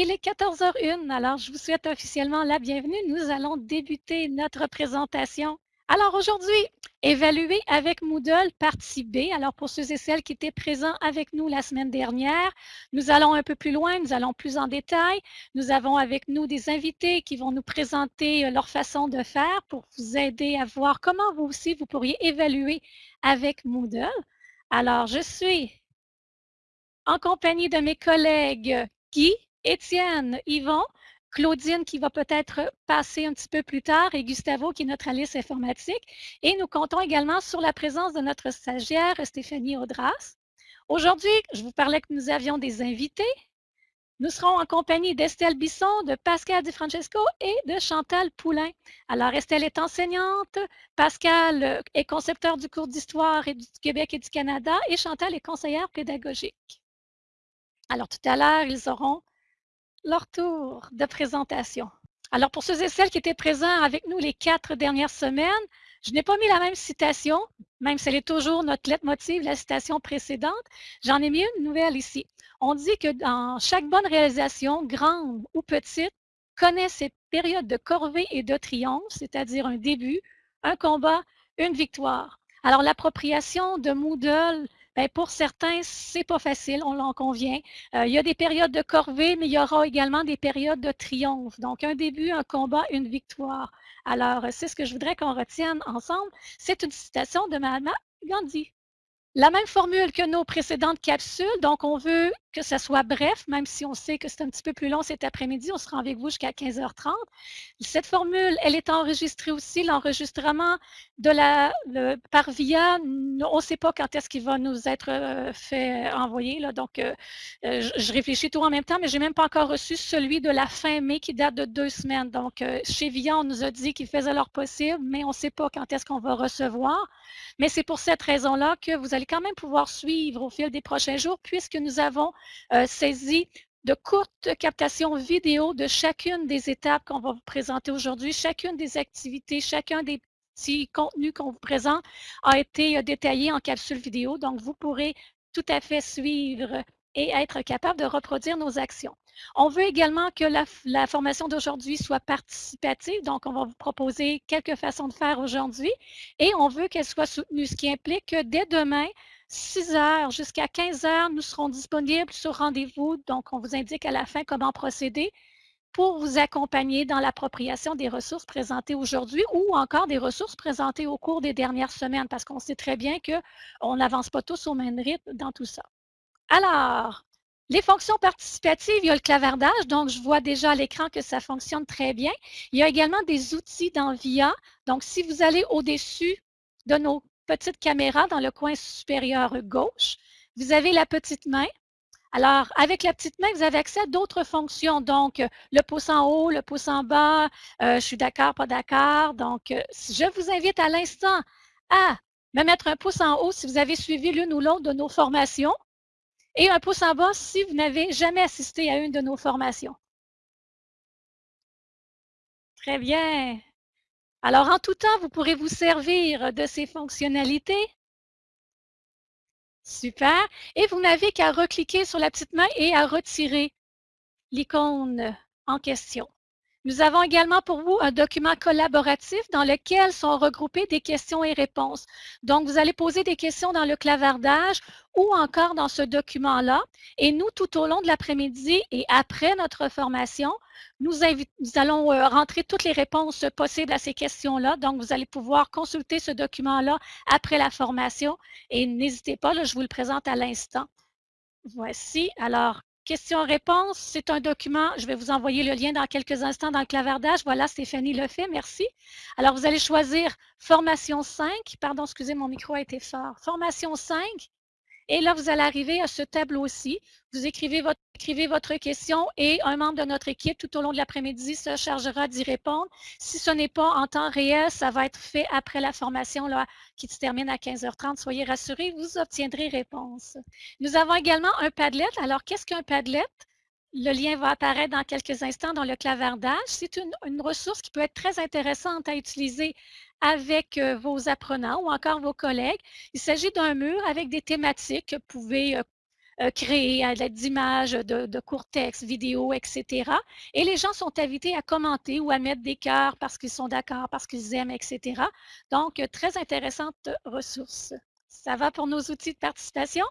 il est 14h01, alors je vous souhaite officiellement la bienvenue. Nous allons débuter notre présentation. Alors aujourd'hui, évaluer avec Moodle partie B. Alors pour ceux et celles qui étaient présents avec nous la semaine dernière, nous allons un peu plus loin, nous allons plus en détail. Nous avons avec nous des invités qui vont nous présenter euh, leur façon de faire pour vous aider à voir comment vous aussi vous pourriez évaluer avec Moodle. Alors je suis en compagnie de mes collègues Guy, Étienne, Yvon, Claudine qui va peut-être passer un petit peu plus tard et Gustavo qui est notre analyste informatique. Et nous comptons également sur la présence de notre stagiaire Stéphanie Audras. Aujourd'hui, je vous parlais que nous avions des invités. Nous serons en compagnie d'Estelle Bisson, de Pascal Di Francesco et de Chantal Poulain. Alors, Estelle est enseignante, Pascal est concepteur du cours d'histoire du Québec et du Canada et Chantal est conseillère pédagogique. Alors, tout à l'heure, ils auront leur tour de présentation. Alors, pour ceux et celles qui étaient présents avec nous les quatre dernières semaines, je n'ai pas mis la même citation, même si elle est toujours notre lettre motive, la citation précédente. J'en ai mis une nouvelle ici. On dit que dans chaque bonne réalisation, grande ou petite, connaît cette période de corvée et de triomphe, c'est-à-dire un début, un combat, une victoire. Alors, l'appropriation de Moodle ben, pour certains, c'est pas facile, on l'en convient. Euh, il y a des périodes de corvée, mais il y aura également des périodes de triomphe. Donc, un début, un combat, une victoire. Alors, c'est ce que je voudrais qu'on retienne ensemble. C'est une citation de Mahatma Gandhi. La même formule que nos précédentes capsules, donc on veut que ça soit bref, même si on sait que c'est un petit peu plus long cet après-midi, on sera avec vous jusqu'à 15h30. Cette formule, elle est enregistrée aussi, l'enregistrement de la par via, on ne sait pas quand est-ce qu'il va nous être euh, fait envoyer, là, donc euh, euh, je, réfléchis tout en même temps, mais je n'ai même pas encore reçu celui de la fin mai qui date de deux semaines. Donc, chez Via, on nous a dit qu'ils faisaient leur possible, mais on ne sait pas quand est-ce qu'on va recevoir. Mais c'est pour cette raison-là que vous allez quand même pouvoir suivre au fil des prochains jours, puisque nous avons euh, saisi de courtes captations vidéo de chacune des étapes qu'on va vous présenter aujourd'hui, chacune des activités, chacun des petits contenus qu'on vous présente a été euh, détaillé en capsule vidéo. Donc, vous pourrez tout à fait suivre et être capable de reproduire nos actions. On veut également que la, formation d'aujourd'hui soit participative, donc on va vous proposer quelques façons de faire aujourd'hui et on veut qu'elle soit soutenue, ce qui implique que dès demain, 6 heures jusqu'à 15 heures, nous serons disponibles sur rendez-vous. Donc, on vous indique à la fin comment procéder pour vous accompagner dans l'appropriation des ressources présentées aujourd'hui ou encore des ressources présentées au cours des dernières semaines, parce qu'on sait très bien qu'on n'avance pas tous au même rythme dans tout ça. Alors, les fonctions participatives, il y a le clavardage, donc je vois déjà à l'écran que ça fonctionne très bien. Il y a également des outils dans VIA. Donc, si vous allez au-dessus de nos petites caméras dans le coin supérieur gauche, vous avez la petite main. Alors, avec la petite main, vous avez accès à d'autres fonctions. Donc, le pouce en haut, le pouce en bas, euh, je suis d'accord, pas d'accord. Donc, euh, je vous invite à l'instant à me mettre un pouce en haut si vous avez suivi l'une ou l'autre de nos formations et un pouce en bas si vous n'avez jamais assisté à une de nos formations. Très bien. Alors, en tout temps, vous pourrez vous servir de ces fonctionnalités. Super. Et vous n'avez qu'à recliquer sur la petite main et à retirer l'icône en question. Nous avons également pour vous un document collaboratif dans lequel sont regroupées des questions et réponses. Donc, vous allez poser des questions dans le clavardage ou encore dans ce document-là. Et nous, tout au long de l'après-midi et après notre formation, nous, allons euh, rentrer toutes les réponses possibles à ces questions-là. Donc, vous allez pouvoir consulter ce document-là après la formation. Et n'hésitez pas, je vous le présente à l'instant. Voici. Alors, Questions-réponses, c'est un document. Je vais vous envoyer le lien dans quelques instants dans le clavardage. Voilà, Stéphanie le fait. Merci. Alors, vous allez choisir formation 5. Pardon, excusez, mon micro a été fort. Formation 5. Et là, vous allez arriver à ce tableau-ci. Vous écrivez votre, question et un membre de notre équipe tout au long de l'après-midi se chargera d'y répondre. Si ce n'est pas en temps réel, ça va être fait après la formation là, qui se termine à 15h30. Soyez rassurés, vous obtiendrez réponse. Nous avons également un Padlet. Alors, qu'est-ce qu'un Padlet? Le lien va apparaître dans quelques instants dans le clavardage. C'est une, ressource qui peut être très intéressante à utiliser avec euh, vos apprenants ou encore vos collègues. Il s'agit d'un mur avec des thématiques que vous pouvez euh, euh, créés à l'aide d'images, de, de courts textes, vidéos, etc. Et les gens sont invités à commenter ou à mettre des cœurs parce qu'ils sont d'accord, parce qu'ils aiment, etc. Donc, très intéressante ressource. Ça va pour nos outils de participation?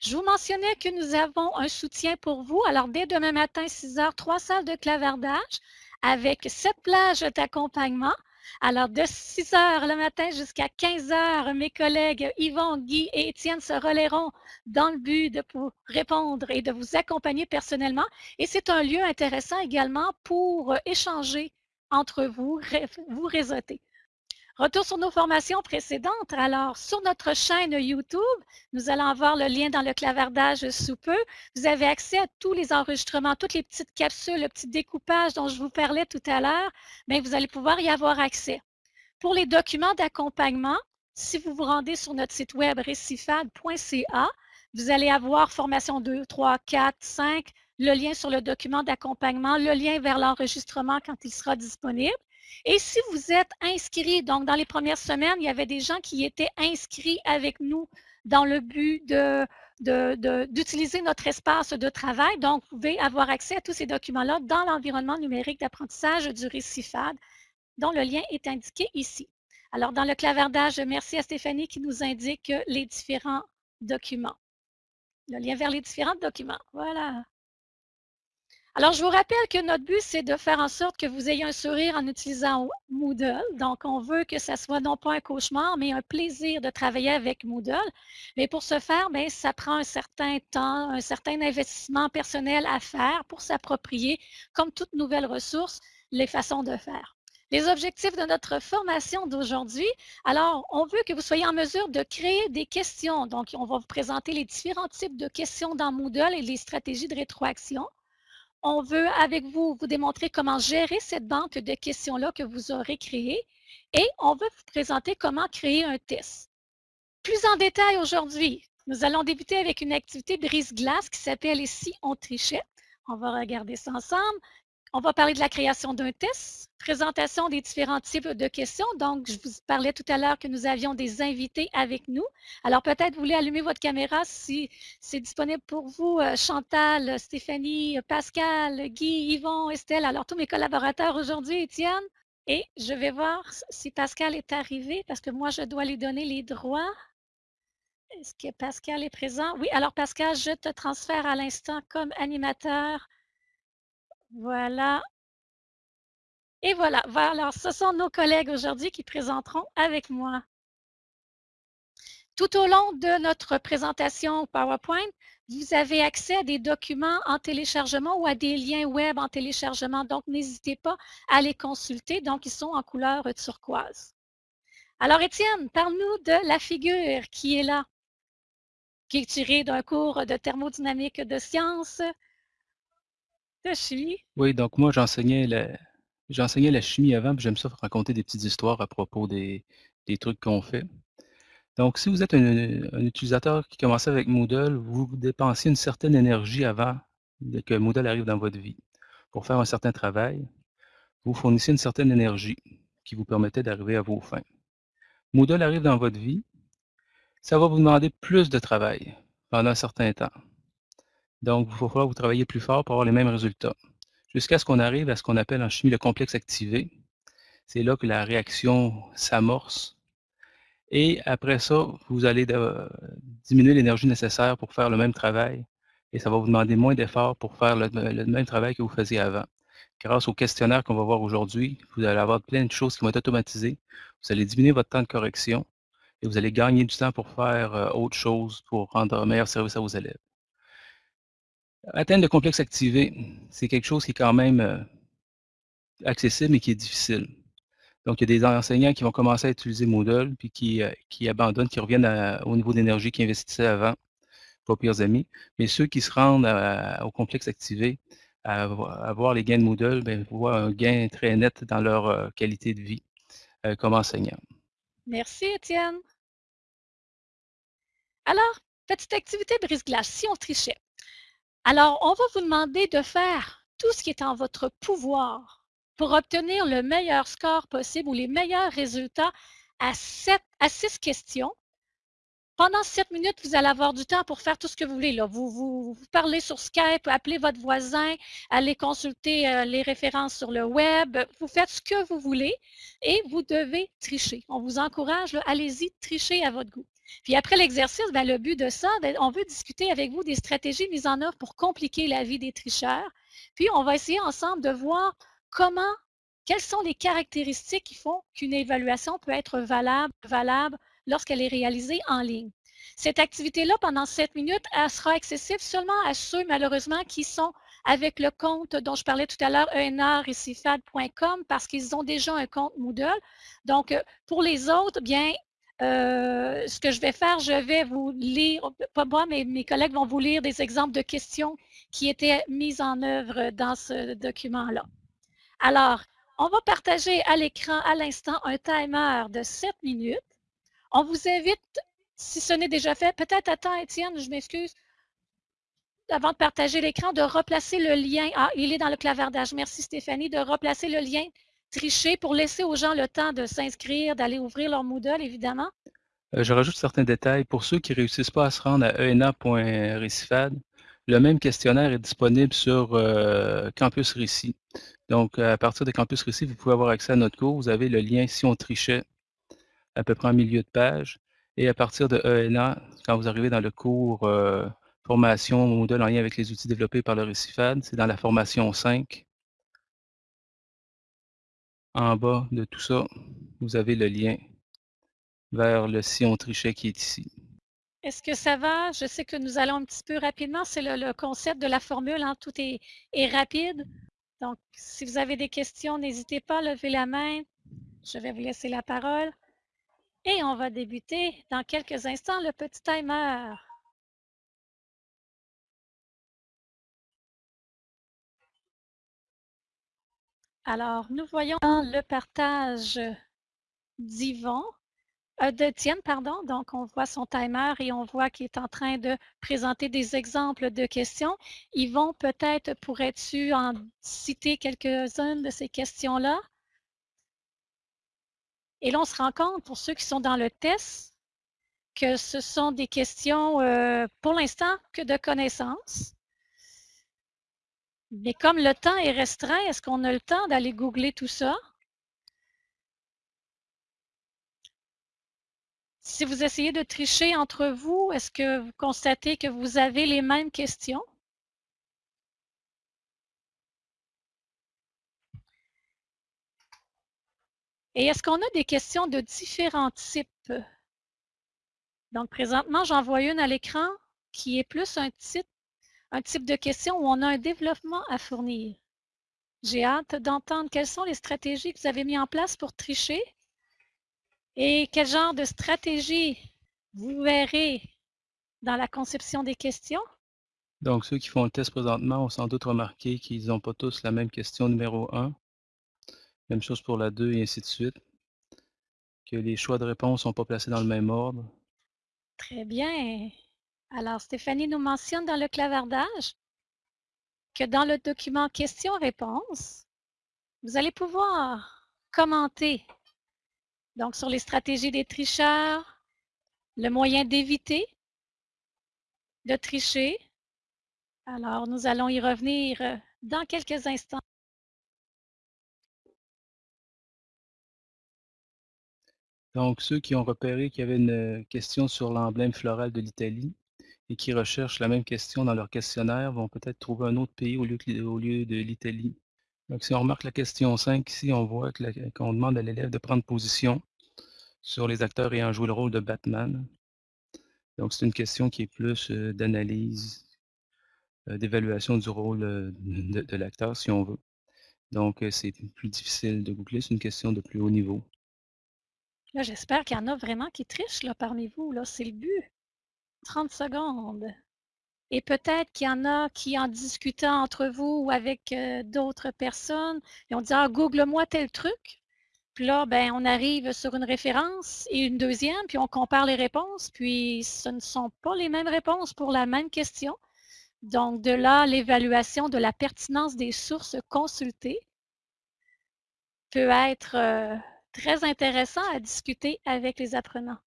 Je vous mentionnais que nous avons un soutien pour vous. Alors, dès demain matin, 6 heures, trois salles de clavardage avec sept plages d'accompagnement. Alors, de 6 heures le matin jusqu'à 15 heures, mes collègues Yvon, Guy et Étienne se relaieront dans le but de vous répondre et de vous accompagner personnellement. Et c'est un lieu intéressant également pour échanger entre vous, vous réseauter. Retour sur nos formations précédentes. Alors, sur notre chaîne YouTube, nous allons avoir le lien dans le clavardage sous peu. Vous avez accès à tous les enregistrements, toutes les petites capsules, le petit découpage dont je vous parlais tout à l'heure. Bien, vous allez pouvoir y avoir accès. Pour les documents d'accompagnement, si vous vous rendez sur notre site web récifad.ca, vous allez avoir formation 2, 3, 4, 5, le lien sur le document d'accompagnement, le lien vers l'enregistrement quand il sera disponible. Et si vous êtes inscrit, donc dans les premières semaines, il y avait des gens qui étaient inscrits avec nous dans le but d'utiliser de, notre espace de travail. Donc, vous pouvez avoir accès à tous ces documents-là dans l'environnement numérique d'apprentissage du récifade, dont le lien est indiqué ici. Alors, dans le clavardage, merci à Stéphanie qui nous indique les différents documents. Le lien vers les différents documents. Voilà. Alors, je vous rappelle que notre but, c'est de faire en sorte que vous ayez un sourire en utilisant Moodle. Donc, on veut que ça soit non pas un cauchemar, mais un plaisir de travailler avec Moodle. Mais pour ce faire, bien, ça prend un certain temps, un certain investissement personnel à faire pour s'approprier, comme toute nouvelle ressource, les façons de faire. Les objectifs de notre formation d'aujourd'hui, alors, on veut que vous soyez en mesure de créer des questions. Donc, on va vous présenter les différents types de questions dans Moodle et les stratégies de rétroaction on veut avec vous vous démontrer comment gérer cette banque de questions-là que vous aurez créée et on veut vous présenter comment créer un test. Plus en détail aujourd'hui, nous allons débuter avec une activité brise-glace qui s'appelle Ici on trichait. On va regarder ça ensemble. On va parler de la création d'un test, présentation des différents types de questions. Donc, je vous parlais tout à l'heure que nous avions des invités avec nous. Alors, peut-être vous voulez allumer votre caméra si c'est disponible pour vous, euh, Chantal, Stéphanie, Pascal, Guy, Yvon, Estelle. Alors, tous mes collaborateurs aujourd'hui, Étienne. Et je vais voir si Pascal est arrivé parce que moi, je dois lui donner les droits. Est-ce que Pascal est présent? Oui, alors Pascal, je te transfère à l'instant comme animateur voilà. Et voilà. Alors, ce sont nos collègues aujourd'hui qui présenteront avec moi. Tout au long de notre présentation PowerPoint, vous avez accès à des documents en téléchargement ou à des liens web en téléchargement. Donc, n'hésitez pas à les consulter. Donc, ils sont en couleur turquoise. Alors, Étienne, parle-nous de la figure qui est là, qui est tirée d'un cours de thermodynamique de sciences la chimie? Oui, donc moi, j'enseignais la, la chimie avant, puis j'aime ça raconter des petites histoires à propos des, des trucs qu'on fait. Donc, si vous êtes un, utilisateur qui commençait avec Moodle, vous dépensiez une certaine énergie avant que Moodle arrive dans votre vie. Pour faire un certain travail, vous fournissez une certaine énergie qui vous permettait d'arriver à vos fins. Moodle arrive dans votre vie, ça va vous demander plus de travail pendant un certain temps. Donc, il va falloir vous travailler plus fort pour avoir les mêmes résultats. Jusqu'à ce qu'on arrive à ce qu'on appelle en chimie le complexe activé. C'est là que la réaction s'amorce. Et après ça, vous allez diminuer l'énergie nécessaire pour faire le même travail. Et ça va vous demander moins d'efforts pour faire le, même travail que vous faisiez avant. Grâce au questionnaire qu'on va voir aujourd'hui, vous allez avoir plein de choses qui vont être automatisées. Vous allez diminuer votre temps de correction et vous allez gagner du temps pour faire euh, autre chose, pour rendre un meilleur service à vos élèves. Atteindre le complexe activé, c'est quelque chose qui est quand même euh, accessible mais qui est difficile. Donc, il y a des enseignants qui vont commencer à utiliser Moodle, puis qui, euh, abandonnent, qui reviennent au niveau d'énergie qu'ils investissaient avant, pas pires amis. Mais ceux qui se rendent au complexe activé, à, voir les gains de Moodle, bien, voient un gain très net dans leur euh, qualité de vie comme enseignant. Merci, Étienne. Alors, petite activité brise-glace, si on trichait. Alors, on va vous demander de faire tout ce qui est en votre pouvoir pour obtenir le meilleur score possible ou les meilleurs résultats à, six questions pendant sept minutes, vous allez avoir du temps pour faire tout ce que vous voulez. Vous, parlez sur Skype, appelez votre voisin, allez consulter euh, les références sur le web. Vous faites ce que vous voulez et vous devez tricher. On vous encourage, allez-y, trichez à votre goût. Puis après l'exercice, ben, le but de ça, ben, on veut discuter avec vous des stratégies mises en œuvre pour compliquer la vie des tricheurs. Puis on va essayer ensemble de voir comment, quelles sont les caractéristiques qui font qu'une évaluation peut être valable, valable lorsqu'elle est réalisée en ligne. Cette activité-là, pendant 7 minutes, elle sera accessible seulement à ceux, malheureusement, qui sont avec le compte dont je parlais tout à l'heure, enarrecifad.com, parce qu'ils ont déjà un compte Moodle. Donc, euh, pour les autres, bien, euh, ce que je vais faire, je vais vous lire, pas moi, mais mes collègues vont vous lire des exemples de questions qui étaient mises en œuvre dans ce document-là. Alors, on va partager à l'écran à l'instant un timer de 7 minutes on vous invite, si ce n'est déjà fait, peut-être attends Étienne, je m'excuse, avant de partager l'écran, de replacer le lien. Ah, il est dans le clavardage. Merci Stéphanie, de replacer le lien triché pour laisser aux gens le temps de s'inscrire, d'aller ouvrir leur Moodle, évidemment? Euh, je rajoute certains détails. Pour ceux qui ne réussissent pas à se rendre à ena.recifad, le même questionnaire est disponible sur euh, Campus Récit. Donc, à partir de Campus Récit, vous pouvez avoir accès à notre cours. Vous avez le lien si on trichait à peu près en milieu de page. Et à partir de ENA, quand vous arrivez dans le cours euh, formation Moodle en lien avec les outils développés par le Récifad, c'est dans la formation 5. En bas de tout ça, vous avez le lien vers le Sion Trichet qui est ici. Est-ce que ça va? Je sais que nous allons un petit peu rapidement. C'est le, concept de la formule. Hein. Tout est, rapide. Donc, si vous avez des questions, n'hésitez pas à lever la main. Je vais vous laisser la parole. Et on va débuter dans quelques instants le petit timer. Alors, nous voyons le partage d'Yvon, euh, de Tienne, pardon. Donc, on voit son timer et on voit qu'il est en train de présenter des exemples de questions. Yvon, peut-être pourrais-tu en citer quelques-unes de ces questions-là? Et là, on se rend compte, pour ceux qui sont dans le test, que ce sont des questions, euh, pour l'instant, que de connaissances. Mais comme le temps est restreint, est-ce qu'on a le temps d'aller googler tout ça? Si vous essayez de tricher entre vous, est-ce que vous constatez que vous avez les mêmes questions? Et est-ce qu'on a des questions de différents types? Donc, présentement, j'en vois une à l'écran qui est plus un type, un type de question où on a un développement à fournir. J'ai hâte d'entendre quelles sont les stratégies que vous avez mises en place pour tricher et quel genre de stratégie vous verrez dans la conception des questions. Donc, ceux qui font le test présentement ont sans doute remarqué qu'ils n'ont pas tous la même question numéro 1. Même chose pour la 2 et ainsi de suite. Que les choix de réponse ne sont pas placés dans le même ordre. Très bien. Alors, Stéphanie nous mentionne dans le clavardage que dans le document questions-réponses, vous allez pouvoir commenter donc sur les stratégies des tricheurs, le moyen d'éviter de tricher. Alors, nous allons y revenir dans quelques instants. Donc, ceux qui ont repéré qu'il y avait une question sur l'emblème floral de l'Italie et qui recherchent la même question dans leur questionnaire vont peut-être trouver un autre pays au lieu, de l'Italie. Donc, si on remarque la question 5 ici, on voit qu'on demande à l'élève de prendre position sur les acteurs ayant joué le rôle de Batman. Donc, c'est une question qui est plus euh, d'analyse, euh, d'évaluation du rôle de, de l'acteur, si on veut. Donc, c'est plus difficile de googler, c'est une question de plus haut niveau. Là, j'espère qu'il y en a vraiment qui trichent là, parmi vous. Là, c'est le but. 30 secondes. Et peut-être qu'il y en a qui, en discutant entre vous ou avec d'autres personnes, ils ont dit Ah, google-moi tel truc. Puis là, ben, on arrive sur une référence et une deuxième, puis on compare les réponses, puis ce ne sont pas les mêmes réponses pour la même question. Donc, de là, l'évaluation de la pertinence des sources consultées peut être très intéressant à discuter avec les apprenants.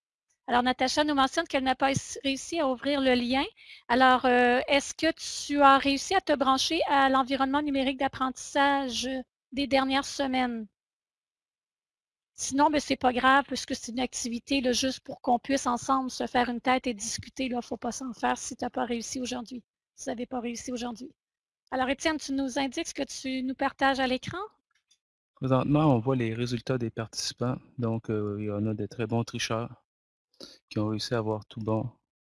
Alors, Natacha nous mentionne qu'elle n'a pas réussi à ouvrir le lien. Alors, euh, est-ce que tu as réussi à te brancher à l'environnement numérique d'apprentissage des dernières semaines? Sinon, ben, c'est pas grave puisque c'est une activité là, juste pour qu'on puisse ensemble se faire une tête et discuter. Il ne faut pas s'en faire si tu n'as pas réussi aujourd'hui. Si vous n'avez pas réussi aujourd'hui. Alors, Étienne, tu nous indiques ce que tu nous partages à l'écran? Présentement, on voit les résultats des participants. Donc, euh, il y en a des très bons tricheurs qui ont réussi à avoir tout bon.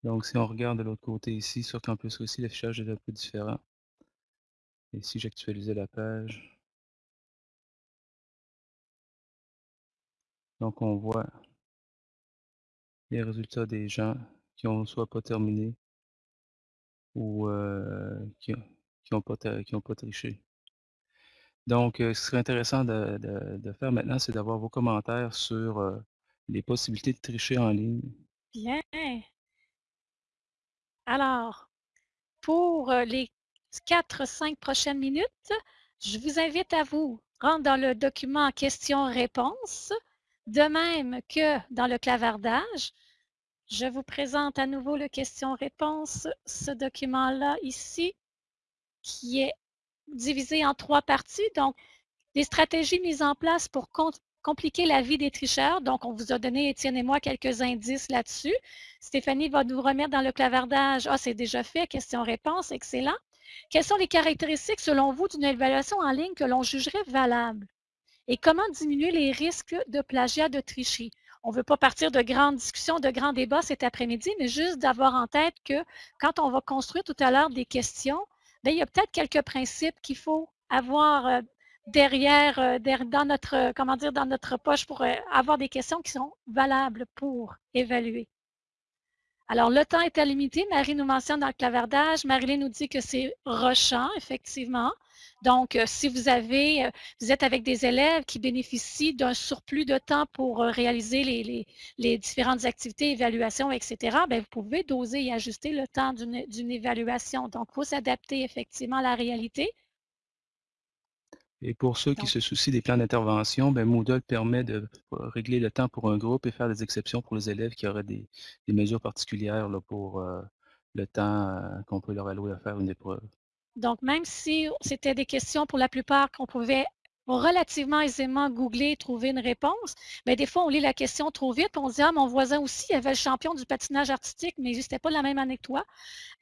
Donc, si on regarde de l'autre côté ici, sur Campus aussi, l'affichage est un peu différent. Et si j'actualisais la page, donc on voit les résultats des gens qui ont soit pas terminé ou euh, qui n'ont pas, pas triché. Donc, euh, ce qui serait intéressant de, de faire maintenant, c'est d'avoir vos commentaires sur euh, les possibilités de tricher en ligne. Bien. Alors, pour les 4-5 prochaines minutes, je vous invite à vous rendre dans le document questions-réponses, de même que dans le clavardage. Je vous présente à nouveau le questions-réponses, ce document-là ici, qui est divisé en trois parties. Donc, des stratégies mises en place pour compliquer la vie des tricheurs. Donc, on vous a donné, Étienne et moi, quelques indices là-dessus. Stéphanie va nous remettre dans le clavardage. Ah, c'est déjà fait, question-réponse, excellent. Quelles sont les caractéristiques, selon vous, d'une évaluation en ligne que l'on jugerait valable? Et comment diminuer les risques de plagiat, de tricherie? On ne veut pas partir de grandes discussions, de grands débats cet après-midi, mais juste d'avoir en tête que quand on va construire tout à l'heure des questions, bien, il y a peut-être quelques principes qu'il faut avoir euh, derrière, euh, dans notre, comment dire, dans notre poche pour euh, avoir des questions qui sont valables pour évaluer. Alors, le temps est limité. Marie nous mentionne dans le clavardage. Marilyn nous dit que c'est rochant, effectivement. Donc, euh, si vous avez, vous êtes avec des élèves qui bénéficient d'un surplus de temps pour réaliser les, les, différentes activités, évaluations, etc., bien, vous pouvez doser et ajuster le temps d'une évaluation. Donc, il faut s'adapter effectivement à la réalité. Et pour ceux qui se soucient des plans d'intervention, ben Moodle permet de régler le temps pour un groupe et faire des exceptions pour les élèves qui auraient des, mesures particulières là, pour euh, le temps euh, qu'on peut leur allouer à faire une épreuve. Donc, même si c'était des questions pour la plupart qu'on pouvait relativement aisément googler et trouver une réponse, mais des fois, on lit la question trop vite, on dit, ah, mon voisin aussi il avait le champion du patinage artistique, mais n'existait pas la même année toi.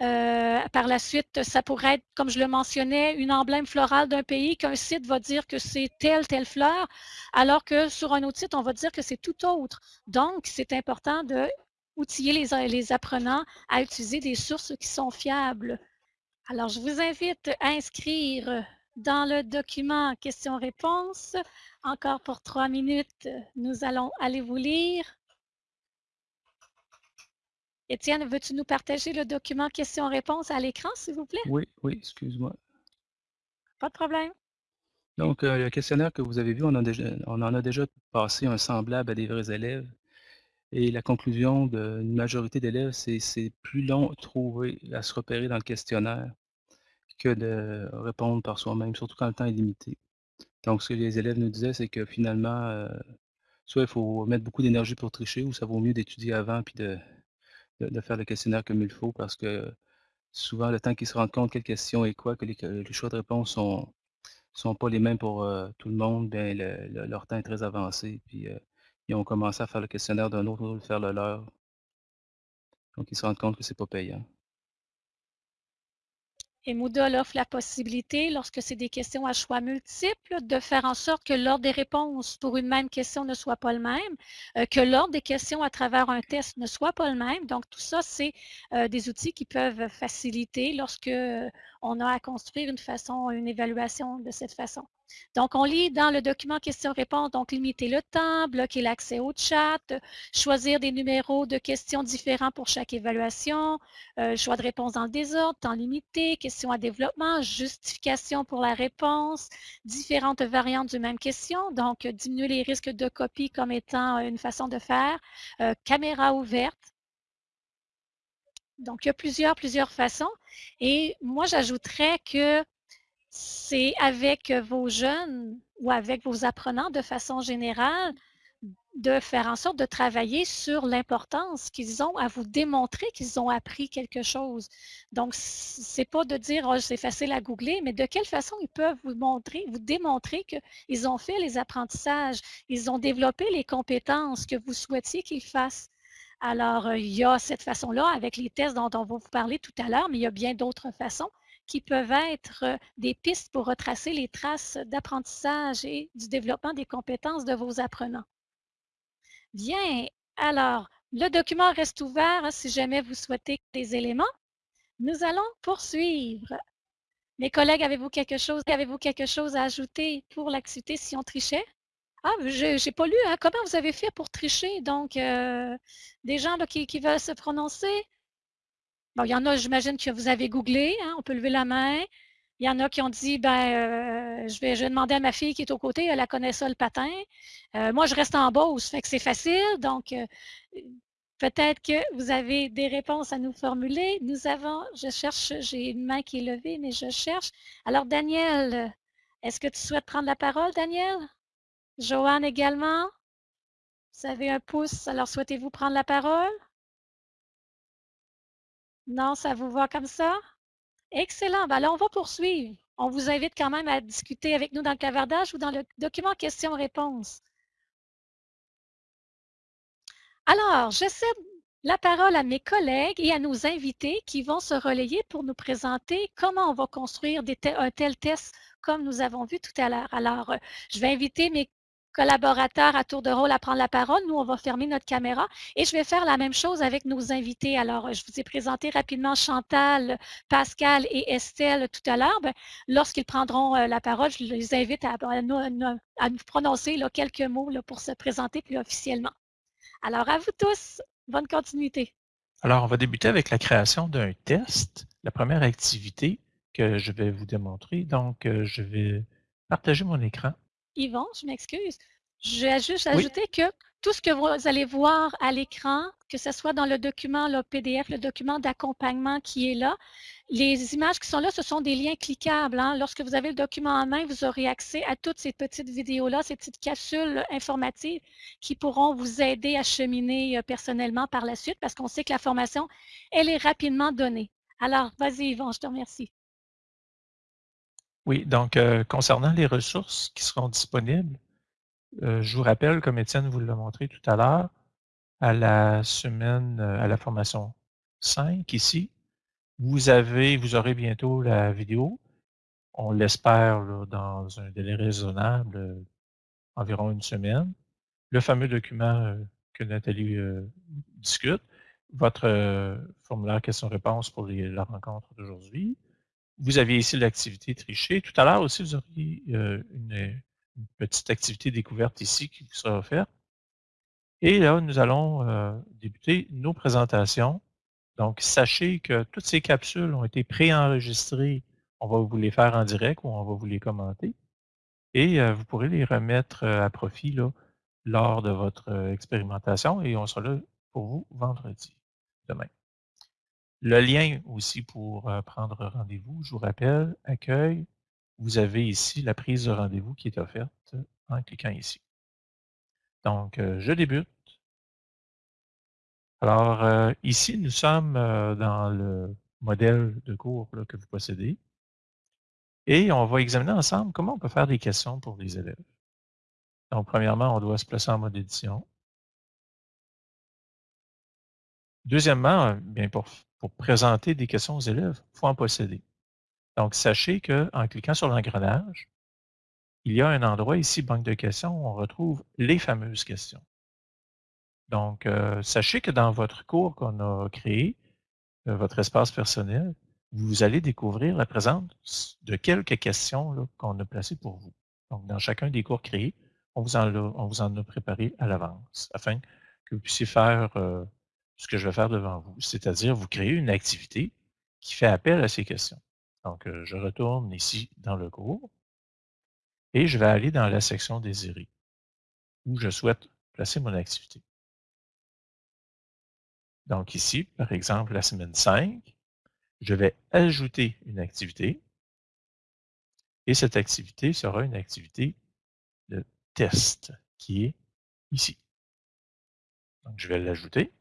Euh, par la suite, ça pourrait être, comme je le mentionnais, une emblème florale d'un pays qu'un site va dire que c'est telle, telle fleur, alors que sur un autre site, on va dire que c'est tout autre. Donc, c'est important de outiller les, les apprenants à utiliser des sources qui sont fiables. Alors, je vous invite à inscrire dans le document questions-réponses. Encore pour trois minutes, nous allons aller vous lire. Étienne, veux-tu nous partager le document questions-réponses à l'écran, s'il vous plaît? Oui, oui, excuse-moi. Pas de problème. Donc, euh, le questionnaire que vous avez vu, on, on, en a déjà passé un semblable à des vrais élèves. Et la conclusion d'une majorité d'élèves, c'est plus long à trouver, à se repérer dans le questionnaire que de répondre par soi-même, surtout quand le temps est limité. Donc, ce que les élèves nous disaient, c'est que finalement, euh, soit il faut mettre beaucoup d'énergie pour tricher, ou ça vaut mieux d'étudier avant puis de, faire le questionnaire comme il faut, parce que souvent, le temps qu'ils se rendent compte quelle question est quoi, que les, choix de réponse sont sont pas les mêmes pour euh, tout le monde, bien, leur temps est très avancé. Puis euh, ils ont commencé à faire le questionnaire d'un autre, faire le leur. Donc, ils se rendent compte que c'est pas payant. Et Moodle offre la possibilité, lorsque c'est des questions à choix multiples, de faire en sorte que l'ordre des réponses pour une même question ne soit pas le même, euh, que l'ordre des questions à travers un test ne soit pas le même. Donc, tout ça, c'est euh, des outils qui peuvent faciliter lorsque euh, on a à construire une façon, une évaluation de cette façon. Donc, on lit dans le document questions-réponses, donc limiter le temps, bloquer l'accès au chat, choisir des numéros de questions différents pour chaque évaluation, euh, choix de réponse dans le désordre, temps limité, questions à développement, justification pour la réponse, différentes variantes d'une même question, donc diminuer les risques de copie comme étant une façon de faire, euh, caméra ouverte, donc, il y a plusieurs, plusieurs façons. Et moi, j'ajouterais que c'est avec vos jeunes ou avec vos apprenants de façon générale de faire en sorte de travailler sur l'importance qu'ils ont à vous démontrer qu'ils ont appris quelque chose. Donc, c'est pas de dire oh, c'est facile à googler, mais de quelle façon ils peuvent vous montrer, vous démontrer qu'ils ont fait les apprentissages, ils ont développé les compétences que vous souhaitiez qu'ils fassent. Alors, il y a cette façon-là avec les tests dont on va vous parler tout à l'heure, mais il y a bien d'autres façons qui peuvent être euh, des pistes pour retracer les traces d'apprentissage et du développement des compétences de vos apprenants. Bien, alors, le document reste ouvert hein, si jamais vous souhaitez des éléments. Nous allons poursuivre. Mes collègues, avez-vous quelque chose, avez-vous quelque chose à ajouter pour l'activité si on trichait? Ah, je n'ai pas lu. Hein. Comment vous avez fait pour tricher? Donc, euh, des gens qui, qui, veulent se prononcer? Bon, il y en a, j'imagine que vous avez googlé. Hein, on peut lever la main. Il y en a qui ont dit, ben, euh, je, vais, je demander à ma fille qui est au côté, elle, connaît ça le patin. Euh, moi, je reste en ça fait que c'est facile. Donc, euh, peut-être que vous avez des réponses à nous formuler. Nous avons, je cherche, j'ai une main qui est levée, mais je cherche. Alors, Daniel, est-ce que tu souhaites prendre la parole, Daniel? Joanne également? Vous avez un pouce, alors souhaitez-vous prendre la parole? Non, ça vous va comme ça? Excellent. Ben là, on va poursuivre. On vous invite quand même à discuter avec nous dans le clavardage ou dans le document questions-réponses. Alors, je cède la parole à mes collègues et à nos invités qui vont se relayer pour nous présenter comment on va construire un tel test comme nous avons vu tout à l'heure. Alors, euh, je vais inviter mes collaborateurs à tour de rôle à prendre la parole. Nous, on va fermer notre caméra et je vais faire la même chose avec nos invités. Alors, je vous ai présenté rapidement Chantal, Pascal et Estelle tout à l'heure. Ben, lorsqu'ils prendront euh, la parole, je les invite à, nous, prononcer quelques mots pour se présenter plus officiellement. Alors, à vous tous, bonne continuité. Alors, on va débuter avec la création d'un test. La première activité que je vais vous démontrer. Donc, euh, je vais partager mon écran. Yvon, je m'excuse. Je vais juste ajouter que tout ce que vous allez voir à l'écran, que ce soit dans le document le PDF, le document d'accompagnement qui est là, les images qui sont là, ce sont des liens cliquables. Hein. Lorsque vous avez le document en main, vous aurez accès à toutes ces petites vidéos-là, ces petites capsules informatives qui pourront vous aider à cheminer euh, personnellement par la suite parce qu'on sait que la formation, elle est rapidement donnée. Alors, vas-y Yvon, je te remercie. Oui, donc euh, concernant les ressources qui seront disponibles, euh, je vous rappelle, comme Étienne vous l'a montré tout à l'heure, à la semaine, euh, à la formation 5 ici, vous avez, vous aurez bientôt la vidéo. On l'espère dans un délai raisonnable, environ une semaine. Le fameux document que Nathalie discute, votre formulaire questions-réponses pour la rencontre d'aujourd'hui, vous aviez ici l'activité trichée. Tout à l'heure aussi, vous auriez euh, une, petite activité découverte ici qui vous sera offerte. Et là, nous allons euh, débuter nos présentations. Donc, sachez que toutes ces capsules ont été préenregistrées. On va vous les faire en direct ou on va vous les commenter. Et euh, vous pourrez les remettre à profit lors de votre expérimentation et on sera là pour vous vendredi, demain. Le lien aussi pour euh, prendre rendez-vous, je vous rappelle, accueil, vous avez ici la prise de rendez-vous qui est offerte en cliquant ici. Donc, euh, je débute. Alors, euh, ici, nous sommes dans le modèle de cours que vous possédez. Et on va examiner ensemble comment on peut faire des questions pour les élèves. Donc, premièrement, on doit se placer en mode édition. Deuxièmement, bien pour pour présenter des questions aux élèves, il faut en posséder. Donc, sachez qu'en cliquant sur l'engrenage, il y a un endroit ici, banque de questions, où on retrouve les fameuses questions. Donc, euh, sachez que dans votre cours qu'on a créé, euh, votre espace personnel, vous allez découvrir la présence de quelques questions qu'on a placées pour vous. Donc, dans chacun des cours créés, on vous en a, préparé à l'avance afin que vous puissiez faire euh, ce que je vais faire devant vous, c'est-à-dire vous créer une activité qui fait appel à ces questions. Donc, euh, je retourne ici dans le cours et je vais aller dans la section désirée où je souhaite placer mon activité. Donc ici, par exemple, la semaine 5, je vais ajouter une activité et cette activité sera une activité de test qui est ici. Donc, je vais l'ajouter.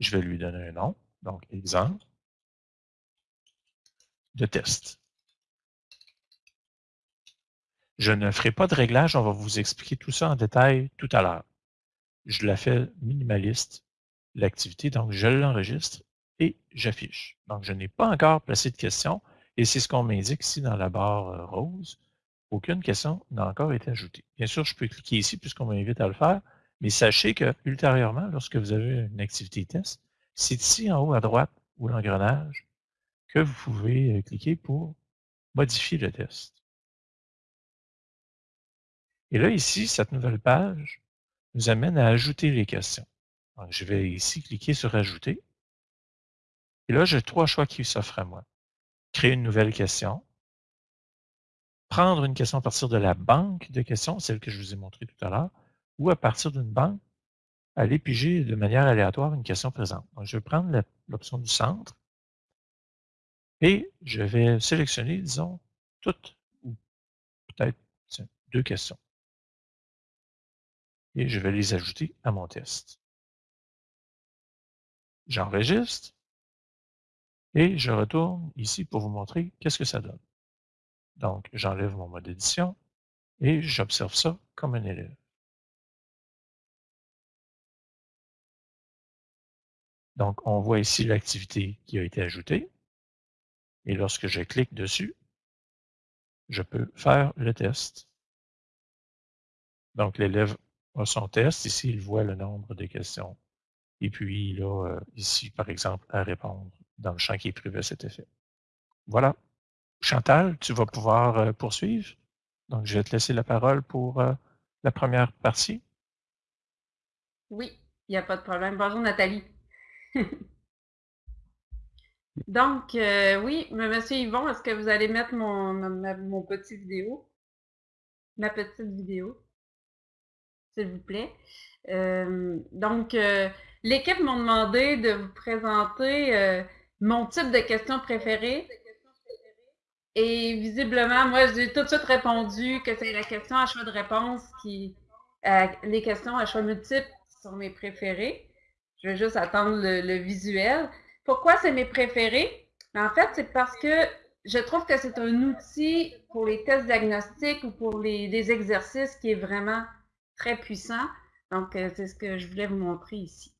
Je vais lui donner un nom. Donc, exemple de test. Je ne ferai pas de réglage, on va vous expliquer tout ça en détail tout à l'heure. Je la fais minimaliste, l'activité, donc je l'enregistre et j'affiche. Donc, je n'ai pas encore placé de questions et c'est ce qu'on m'indique ici dans la barre euh, rose. Aucune question n'a encore été ajoutée. Bien sûr, je peux cliquer ici puisqu'on m'invite à le faire, mais sachez que ultérieurement, lorsque vous avez une activité test, c'est ici en haut à droite ou l'engrenage que vous pouvez euh, cliquer pour modifier le test. Et là, ici, cette nouvelle page nous amène à ajouter les questions. Donc, je vais ici cliquer sur Ajouter. Et là, j'ai trois choix qui s'offrent à moi. Créer une nouvelle question, prendre une question à partir de la banque de questions, celle que je vous ai montrée tout à l'heure, ou à partir d'une banque, aller piger de manière aléatoire une question présente. Je vais prendre l'option du centre et je vais sélectionner, disons, toutes ou peut-être deux questions. Et je vais les ajouter à mon test. J'enregistre et je retourne ici pour vous montrer qu'est-ce que ça donne. Donc, j'enlève mon mode édition et j'observe ça comme un élève. Donc, on voit ici l'activité qui a été ajoutée. Et lorsque je clique dessus, je peux faire le test. Donc, l'élève a son test. Ici, il voit le nombre de questions. Et puis, il a euh, ici, par exemple, à répondre dans le champ qui est prévu à cet effet. Voilà. Chantal, tu vas pouvoir euh, poursuivre. Donc, je vais te laisser la parole pour euh, la première partie. Oui, il n'y a pas de problème. Bonjour Nathalie. Donc, euh, oui, monsieur Yvon, est-ce que vous allez mettre mon, petit vidéo? Ma petite vidéo, s'il vous plaît. Euh, donc, euh, l'équipe m'a demandé de vous présenter mon type de questions préférées. Et visiblement, moi, j'ai tout de suite répondu que c'est la question à choix de réponse qui. les questions à choix multiples sont mes préférées. Je vais juste attendre le, visuel. Pourquoi c'est mes préférés? En fait, c'est parce que je trouve que c'est un outil pour les tests diagnostiques ou pour les, exercices qui est vraiment très puissant. Donc, euh, c'est ce que je voulais vous montrer ici.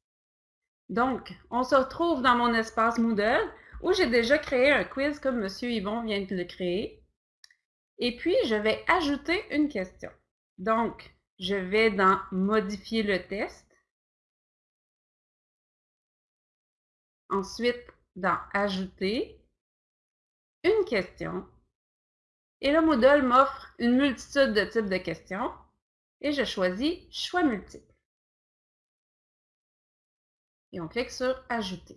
Donc, on se retrouve dans mon espace Moodle où j'ai déjà créé un quiz comme M. Yvon vient de le créer. Et puis, je vais ajouter une question. Donc, je vais dans Modifier le test. Ensuite, dans Ajouter, une question. Et le Moodle m'offre une multitude de types de questions. Et je choisis Choix multiple. Et on clique sur Ajouter.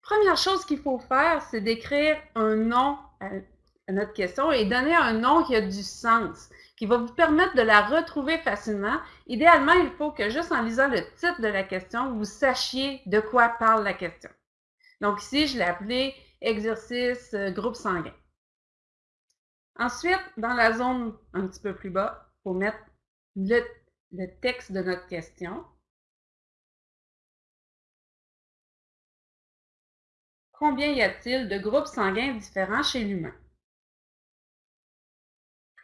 Première chose qu'il faut faire, c'est d'écrire un nom à notre question et donner un nom qui a du sens qui va vous permettre de la retrouver facilement. Idéalement, il faut que juste en lisant le titre de la question, vous sachiez de quoi parle la question. Donc ici, je l'ai appelé exercice euh, groupe sanguin. Ensuite, dans la zone un petit peu plus bas, il faut mettre le, le texte de notre question. Combien y a-t-il de groupes sanguins différents chez l'humain?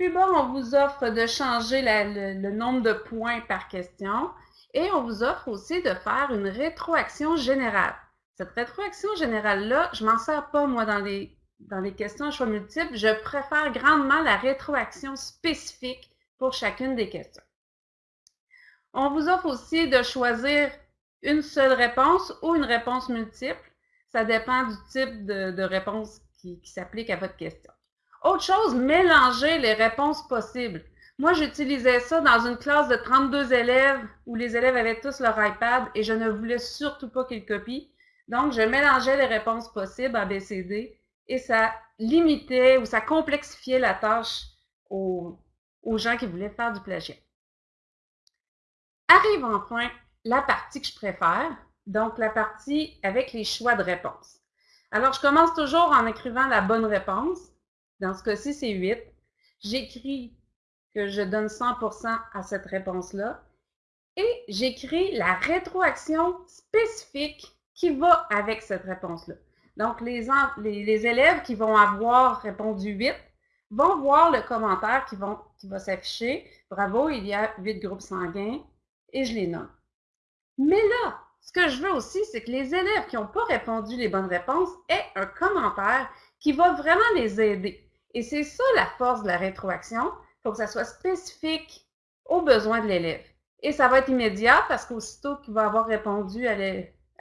Plus bas, on vous offre de changer le, nombre de points par question et on vous offre aussi de faire une rétroaction générale. Cette rétroaction générale-là, je m'en sers pas, moi, dans les, dans les questions à choix multiples. Je préfère grandement la rétroaction spécifique pour chacune des questions. On vous offre aussi de choisir une seule réponse ou une réponse multiple. Ça dépend du type de, réponse qui s'applique à votre question. Autre chose, mélanger les réponses possibles. Moi, j'utilisais ça dans une classe de 32 élèves où les élèves avaient tous leur iPad et je ne voulais surtout pas qu'ils copient. Donc, je mélangeais les réponses possibles à BCD et ça limitait ou ça complexifiait la tâche aux, aux gens qui voulaient faire du plagiat. Arrive enfin la partie que je préfère, donc la partie avec les choix de réponse. Alors, je commence toujours en écrivant la bonne réponse dans ce cas-ci, c'est 8. J'écris que je donne 100% à cette réponse-là. Et j'écris la rétroaction spécifique qui va avec cette réponse-là. Donc, les, élèves qui vont avoir répondu 8 vont voir le commentaire qui, qui va s'afficher. Bravo, il y a 8 groupes sanguins et je les nomme. Mais là, ce que je veux aussi, c'est que les élèves qui n'ont pas répondu les bonnes réponses aient un commentaire qui va vraiment les aider. Et c'est ça la force de la rétroaction. Il faut que ça soit spécifique aux besoins de l'élève. Et ça va être immédiat parce qu'aussitôt qu'il va avoir répondu à,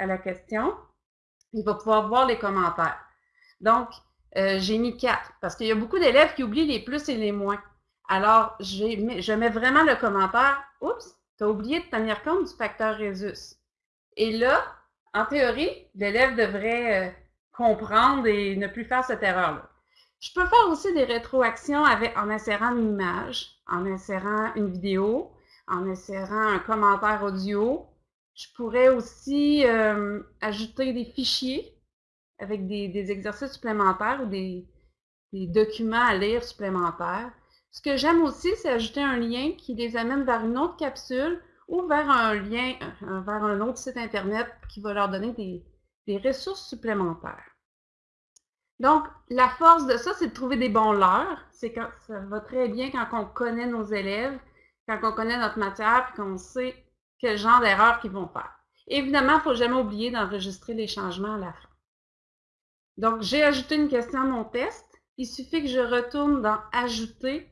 la question, il va pouvoir voir les commentaires. Donc, euh, j'ai mis quatre parce qu'il y a beaucoup d'élèves qui oublient les plus et les moins. Alors, je mets vraiment le commentaire « Oups, tu as oublié de tenir compte du facteur Résus. » Et là, en théorie, l'élève devrait euh, comprendre et ne plus faire cette erreur-là. Je peux faire aussi des rétroactions avec, en insérant une image, en insérant une vidéo, en insérant un commentaire audio. Je pourrais aussi euh, ajouter des fichiers avec des, exercices supplémentaires ou des, documents à lire supplémentaires. Ce que j'aime aussi, c'est ajouter un lien qui les amène vers une autre capsule ou vers un lien, vers un autre site Internet qui va leur donner des ressources supplémentaires. Donc, la force de ça, c'est de trouver des bons leurres. C'est quand ça va très bien quand on connaît nos élèves, quand on connaît notre matière, puis qu'on sait quel genre d'erreurs qu'ils vont faire. Évidemment, il ne faut jamais oublier d'enregistrer les changements à la fin. Donc, j'ai ajouté une question à mon test. Il suffit que je retourne dans Ajouter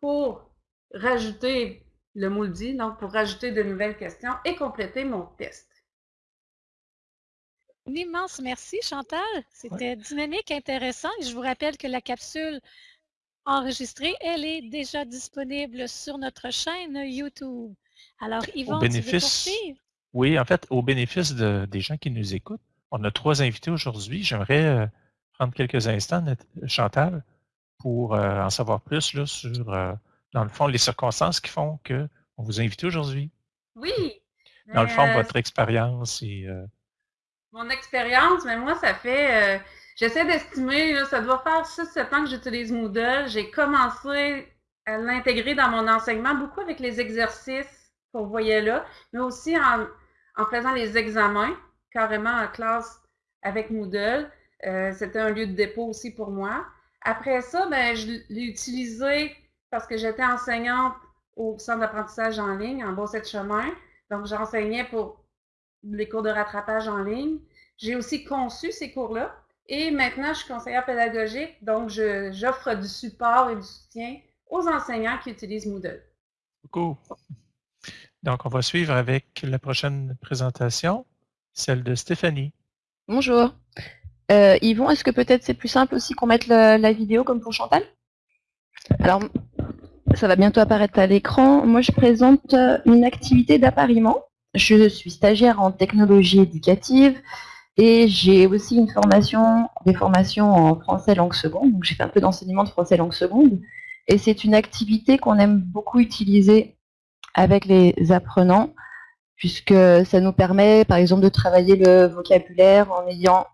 pour rajouter le moule dit, donc pour rajouter de nouvelles questions et compléter mon test. Un immense merci, Chantal. C'était dynamique, intéressant. je vous rappelle que la capsule enregistrée, elle est déjà disponible sur notre chaîne YouTube. Alors, Yvon, au bénéfice, Oui, en fait, au bénéfice des gens qui nous écoutent, on a trois invités aujourd'hui. J'aimerais euh, prendre quelques instants, Chantal, pour euh, en savoir plus sur, euh, dans le fond, les circonstances qui font qu'on vous a invité aujourd'hui. Oui. Dans le fond, votre expérience et mon expérience, mais moi, ça fait. Euh, j'essaie d'estimer, ça doit faire 6-7 ans que j'utilise Moodle. J'ai commencé à l'intégrer dans mon enseignement, beaucoup avec les exercices qu'on voyait là, mais aussi en, faisant les examens, carrément en classe avec Moodle. Euh, c'était un lieu de dépôt aussi pour moi. Après ça, ben, je l'ai utilisé parce que j'étais enseignante au centre d'apprentissage en ligne, en Beau-Sept Chemin. Donc, j'enseignais pour les cours de rattrapage en ligne. J'ai aussi conçu ces cours-là. Et maintenant, je suis conseillère pédagogique, donc j'offre du support et du soutien aux enseignants qui utilisent Moodle. Beaucoup. Donc, on va suivre avec la prochaine présentation, celle de Stéphanie. Bonjour. Euh, Yvon, est-ce que peut-être c'est plus simple aussi qu'on mette la vidéo comme pour Chantal? Alors, ça va bientôt apparaître à l'écran. Moi, je présente euh, une activité d'appariement je suis stagiaire en technologie éducative et j'ai aussi une formation, des formations en français langue seconde. Donc j'ai fait un peu d'enseignement de français langue seconde. Et c'est une activité qu'on aime beaucoup utiliser avec les apprenants, puisque ça nous permet, par exemple, de travailler le vocabulaire en ayant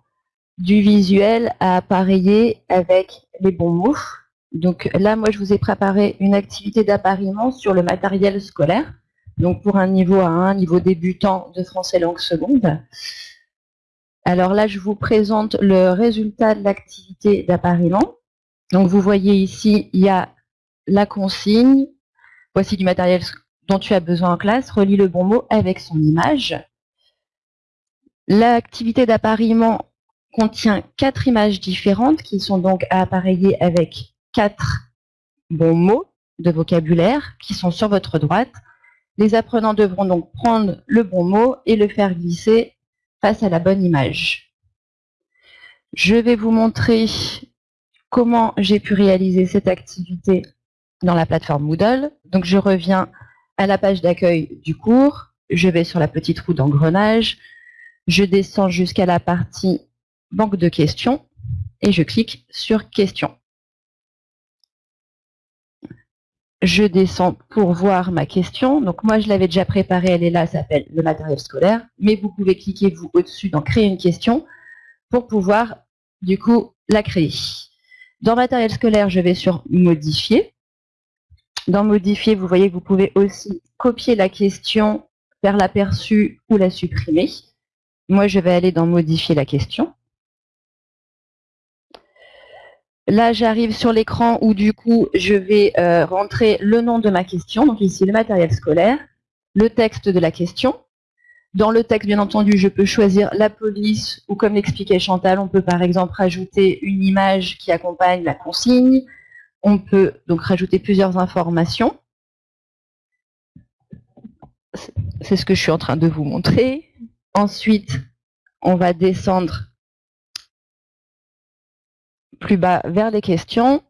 du visuel à appareiller avec les bons mots. Donc là, moi, je vous ai préparé une activité d'appariement sur le matériel scolaire donc pour un niveau A1, niveau débutant de français langue seconde. Alors là, je vous présente le résultat de l'activité d'appariement. Donc vous voyez ici, il y a la consigne. Voici du matériel dont tu as besoin en classe. Relis le bon mot avec son image. L'activité d'appariement contient quatre images différentes qui sont donc à appareiller avec quatre bons mots de vocabulaire qui sont sur votre droite. Les apprenants devront donc prendre le bon mot et le faire glisser face à la bonne image. Je vais vous montrer comment j'ai pu réaliser cette activité dans la plateforme Moodle. Donc je reviens à la page d'accueil du cours, je vais sur la petite roue d'engrenage, je descends jusqu'à la partie banque de questions et je clique sur questions. Je descends pour voir ma question. Donc moi, je l'avais déjà préparée, elle est là, ça s'appelle le matériel scolaire. Mais vous pouvez cliquer, vous, au-dessus dans créer une question pour pouvoir, du coup, la créer. Dans matériel scolaire, je vais sur modifier. Dans modifier, vous voyez que vous pouvez aussi copier la question, faire l'aperçu ou la supprimer. Moi, je vais aller dans modifier la question. Là, j'arrive sur l'écran où du coup, je vais euh, rentrer le nom de ma question, donc ici le matériel scolaire, le texte de la question. Dans le texte, bien entendu, je peux choisir la police ou comme l'expliquait Chantal, on peut par exemple rajouter une image qui accompagne la consigne. On peut donc rajouter plusieurs informations. C'est ce que je suis en train de vous montrer. Ensuite, on va descendre plus bas vers les questions.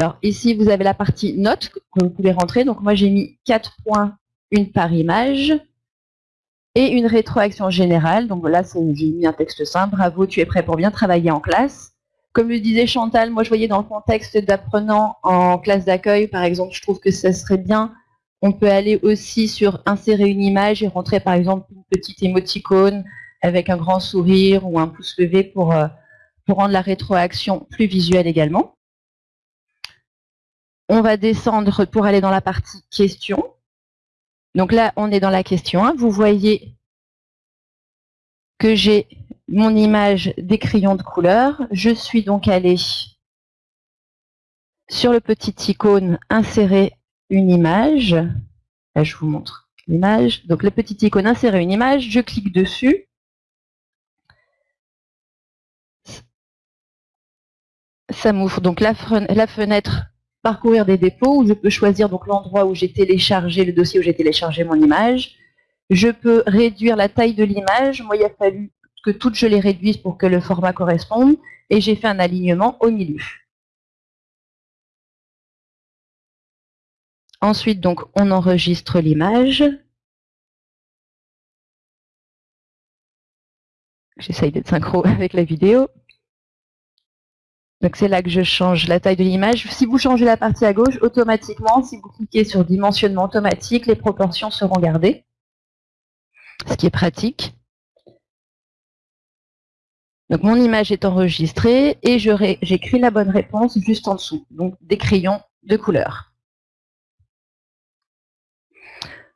Alors ici, vous avez la partie notes que vous pouvez rentrer. Donc moi, j'ai mis 4 points, une par image et une rétroaction générale. Donc là, j'ai mis un texte simple. Bravo, tu es prêt pour bien travailler en classe. Comme le disait Chantal, moi je voyais dans le contexte d'apprenant en classe d'accueil, par exemple, je trouve que ça serait bien. On peut aller aussi sur insérer une image et rentrer par exemple une petite émoticône avec un grand sourire ou un pouce levé pour, euh, pour rendre la rétroaction plus visuelle également. On va descendre pour aller dans la partie questions. Donc là, on est dans la question 1. Vous voyez que j'ai mon image des crayons de couleur. Je suis donc allée sur le petit icône insérer une image. Là, je vous montre l'image. Donc le petit icône insérer une image, je clique dessus. Ça m'ouvre donc la, fenêtre parcourir des dépôts où je peux choisir donc l'endroit où j'ai téléchargé le dossier où j'ai téléchargé mon image. Je peux réduire la taille de l'image. Moi, il a fallu que toutes je les réduise pour que le format corresponde et j'ai fait un alignement au milieu. Ensuite, donc, on enregistre l'image. J'essaye d'être synchro avec la vidéo. Donc c'est là que je change la taille de l'image. Si vous changez la partie à gauche, automatiquement, si vous cliquez sur dimensionnement automatique, les proportions seront gardées, ce qui est pratique. Donc mon image est enregistrée et j'écris la bonne réponse juste en dessous, donc des crayons de couleur.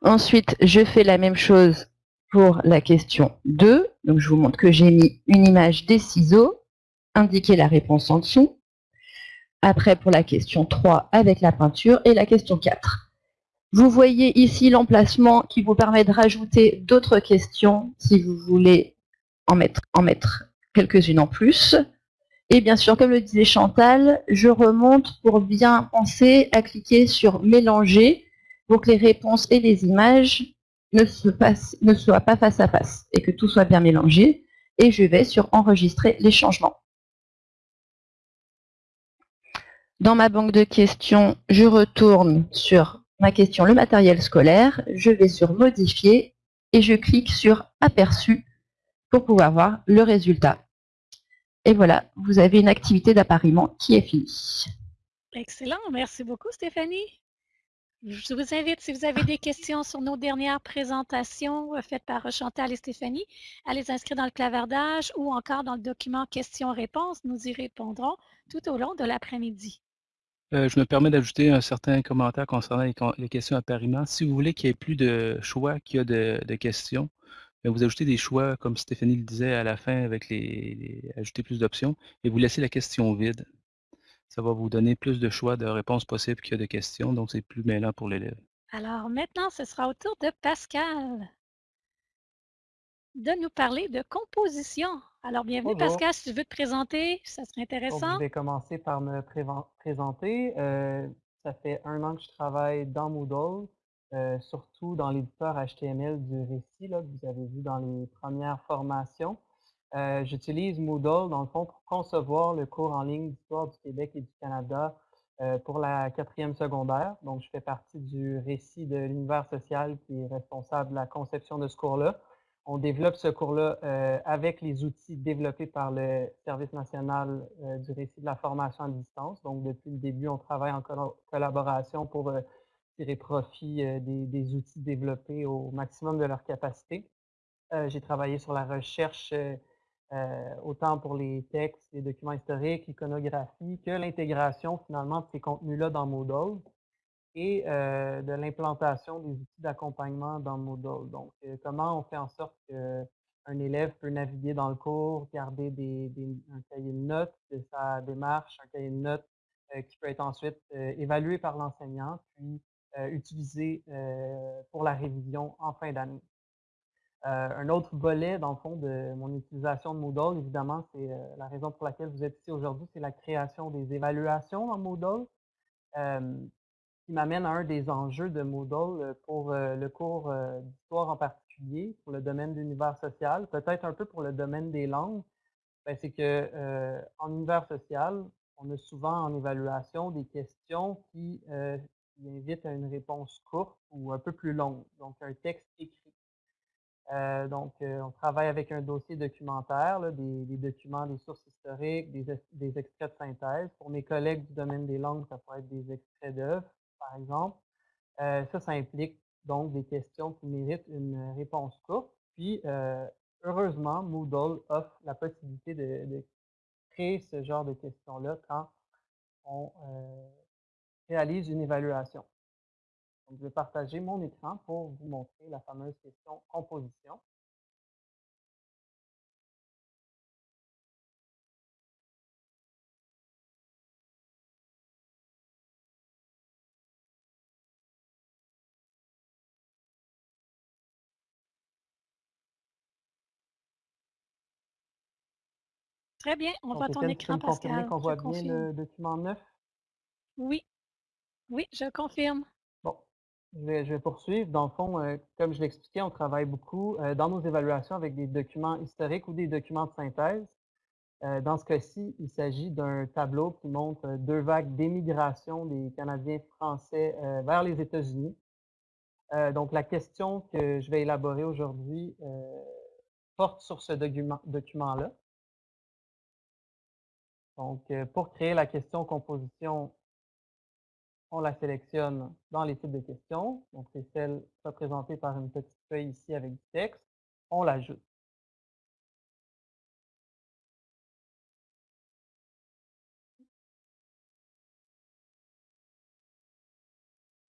Ensuite, je fais la même chose pour la question 2. Donc je vous montre que j'ai mis une image des ciseaux indiquer la réponse en dessous. Après, pour la question 3, avec la peinture. Et la question 4. Vous voyez ici l'emplacement qui vous permet de rajouter d'autres questions si vous voulez en mettre, quelques-unes en plus. Et bien sûr, comme le disait Chantal, je remonte pour bien penser à cliquer sur mélanger pour que les réponses et les images ne soient pas face à face et que tout soit bien mélangé. Et je vais sur enregistrer les changements. Dans ma banque de questions, je retourne sur ma question le matériel scolaire, je vais sur modifier et je clique sur aperçu pour pouvoir voir le résultat. Et voilà, vous avez une activité d'appariement qui est finie. Excellent, merci beaucoup Stéphanie. Je vous invite, si vous avez des questions sur nos dernières présentations euh, faites par Chantal et Stéphanie, à les inscrire dans le clavardage ou encore dans le document questions-réponses. Nous y répondrons tout au long de l'après-midi. Euh, je me permets d'ajouter un certain commentaire concernant les, questions appariement. Si vous voulez qu'il y ait plus de choix qu'il y a de, questions, ben, vous ajoutez des choix, comme Stéphanie le disait à la fin, avec les, ajouter plus d'options, et vous laissez la question vide. Ça va vous donner plus de choix de réponses possibles qu'il y a de questions, donc c'est plus mêlant pour l'élève. Alors maintenant, ce sera au tour de Pascal de nous parler de composition. Alors, bienvenue Pascal, si tu veux te présenter, ça serait intéressant. je vais commencer par me présenter. Euh, ça fait un an que je travaille dans Moodle, euh, surtout dans l'éditeur HTML du récit que vous avez vu dans les premières formations. Euh, j'utilise Moodle, dans le fond, pour concevoir le cours en ligne d'histoire du Québec et du Canada pour la quatrième secondaire. Donc, je fais partie du récit de l'univers social qui est responsable de la conception de ce cours-là on développe ce cours-là euh, avec les outils développés par le Service national euh, du récit de la formation à distance. Donc, depuis le début, on travaille en collaboration pour euh, tirer profit des, outils développés au maximum de leur capacité. J'ai travaillé sur la recherche autant pour les textes, les documents historiques, l'iconographie, que l'intégration finalement de ces contenus-là dans Moodle. Et euh, de l'implantation des outils d'accompagnement dans Moodle. Donc, euh, comment on fait en sorte qu'un élève peut naviguer dans le cours, garder un cahier de notes de sa démarche, un cahier de notes qui peut être ensuite évalué par l'enseignant, puis utilisé pour la révision en fin d'année. Euh, un autre volet, dans le fond, de mon utilisation de Moodle, évidemment, c'est euh, la raison pour laquelle vous êtes ici aujourd'hui, c'est la création des évaluations dans Moodle, euh, qui m'amène à un des enjeux de Moodle pour le cours d'histoire en particulier, pour le domaine de l'univers social, peut-être un peu pour le domaine des langues. Ben, c'est que en univers social, on a souvent en évaluation des questions qui, invitent à une réponse courte ou un peu plus longue, donc un texte écrit. Euh, donc, euh, on travaille avec un dossier documentaire, des, documents, des sources historiques, des, extraits de synthèse. Pour mes collègues du domaine des langues, ça pourrait être des extraits d'œuvres, par exemple. Euh, ça, ça implique donc des questions qui méritent une réponse courte. Puis, heureusement, Moodle offre la possibilité de, de créer ce genre de questions-là quand on réalise une évaluation je vais partager mon écran pour vous montrer la fameuse question composition. Très bien, on voit ton écran, Pascal. qu'on voit bien le document neuf? Oui, oui, je confirme. Bon, je vais, poursuivre. Dans le fond, euh, comme je l'expliquais, on travaille beaucoup euh, dans nos évaluations avec des documents historiques ou des documents de synthèse. Euh, dans ce cas-ci, il s'agit d'un tableau qui montre deux vagues d'émigration des Canadiens français vers les États-Unis. donc, la question que je vais élaborer aujourd'hui porte sur ce document-là. Donc, pour créer la question composition on la sélectionne dans les types de questions. Donc, c'est celle représentée par une petite feuille ici avec du texte. On l'ajoute.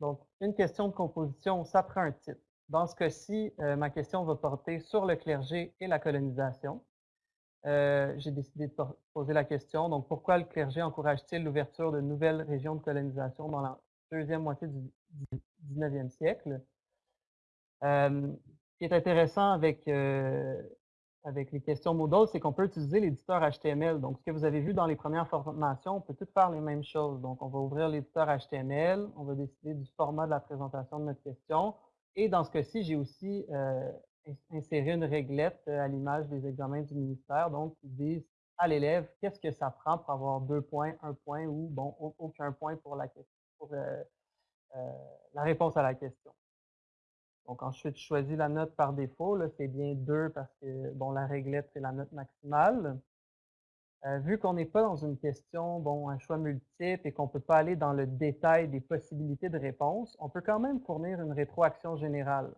Donc, une question de composition, ça prend un titre. Dans ce cas-ci, euh, ma question va porter sur le clergé et la colonisation. Euh, j'ai décidé de poser la question, donc pourquoi le clergé encourage-t-il l'ouverture de nouvelles régions de colonisation dans la deuxième moitié du 19e siècle? Euh, ce qui est intéressant avec, euh, avec les questions Moodle, c'est qu'on peut utiliser l'éditeur HTML. Donc, ce que vous avez vu dans les premières formations, on peut tout faire les mêmes choses. Donc, on va ouvrir l'éditeur HTML, on va décider du format de la présentation de notre question. Et dans ce cas-ci, j'ai aussi insérer une réglette euh, à l'image des examens du ministère, donc ils disent à l'élève qu'est-ce que ça prend pour avoir deux points, un point ou bon aucun point pour la pour euh, euh, la réponse à la question. Donc ensuite, je choisis la note par défaut. C'est bien deux parce que bon, la réglette, c'est la note maximale. vu qu'on n'est pas dans une question, bon, un choix multiple et qu'on ne peut pas aller dans le détail des possibilités de réponse, on peut quand même fournir une rétroaction générale.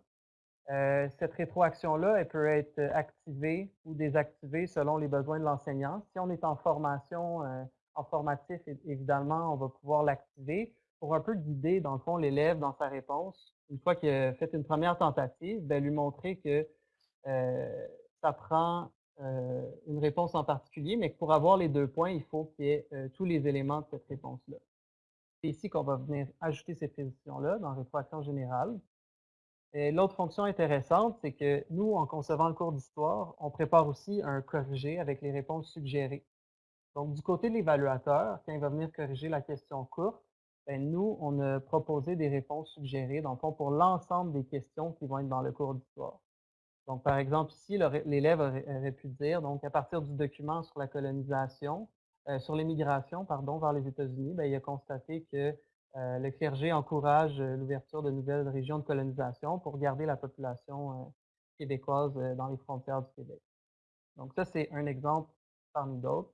Euh, cette rétroaction-là, elle peut être activée ou désactivée selon les besoins de l'enseignant. Si on est en formation, euh, en formatif, évidemment, on va pouvoir l'activer pour un peu guider, dans le fond, l'élève dans sa réponse. Une fois qu'il a fait une première tentative, ben, lui montrer que euh, ça prend une réponse en particulier, mais que pour avoir les deux points, il faut qu'il y ait tous les éléments de cette réponse-là. C'est ici qu'on va venir ajouter ces précisions-là dans rétroaction générale. L'autre fonction intéressante, c'est que nous, en concevant le cours d'histoire, on prépare aussi un corrigé avec les réponses suggérées. Donc, du côté de l'évaluateur, quand il va venir corriger la question courte, ben, nous, on a proposé des réponses suggérées, dans le fond, pour l'ensemble des questions qui vont être dans le cours d'histoire. Donc, par exemple, ici, l'élève aurait, pu dire, donc, à partir du document sur la colonisation, euh, sur l'immigration, pardon, vers les États-Unis, ben, il a constaté que euh, le clergé encourage euh, l'ouverture de nouvelles régions de colonisation pour garder la population euh, québécoise dans les frontières du Québec. Donc ça, c'est un exemple parmi d'autres.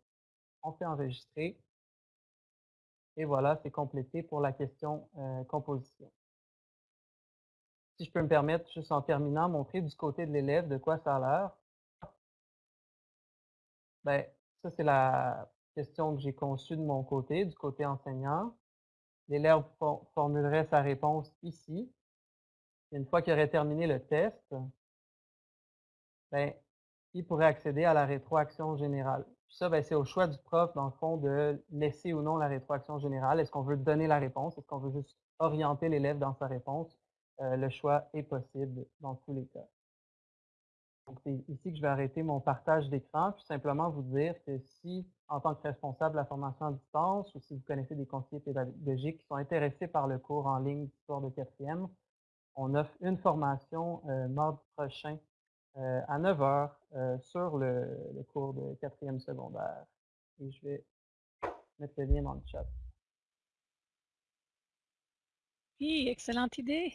On fait enregistrer. Et voilà, c'est complété pour la question composition. Si je peux me permettre, juste en terminant, montrer du côté de l'élève de quoi ça a l'air. Ben, ça, c'est la question que j'ai conçue de mon côté, du côté enseignant. L'élève formulerait sa réponse ici. une fois qu'il aurait terminé le test, ben, il pourrait accéder à la rétroaction générale. Ça, ben, c'est au choix du prof, dans le fond, de laisser ou non la rétroaction générale. Est-ce qu'on veut donner la réponse? Est-ce qu'on veut juste orienter l'élève dans sa réponse? Euh, le choix est possible dans tous les cas. Donc, c'est ici que je vais arrêter mon partage d'écran, puis simplement vous dire que si, en tant que responsable de la formation à distance, ou si vous connaissez des conseillers pédagogiques qui sont intéressés par le cours en ligne d'histoire de quatrième, on offre une formation euh, mardi prochain euh, à 9 h euh, sur le, cours de quatrième secondaire. Et je vais mettre le lien dans le chat. Oui, excellente idée.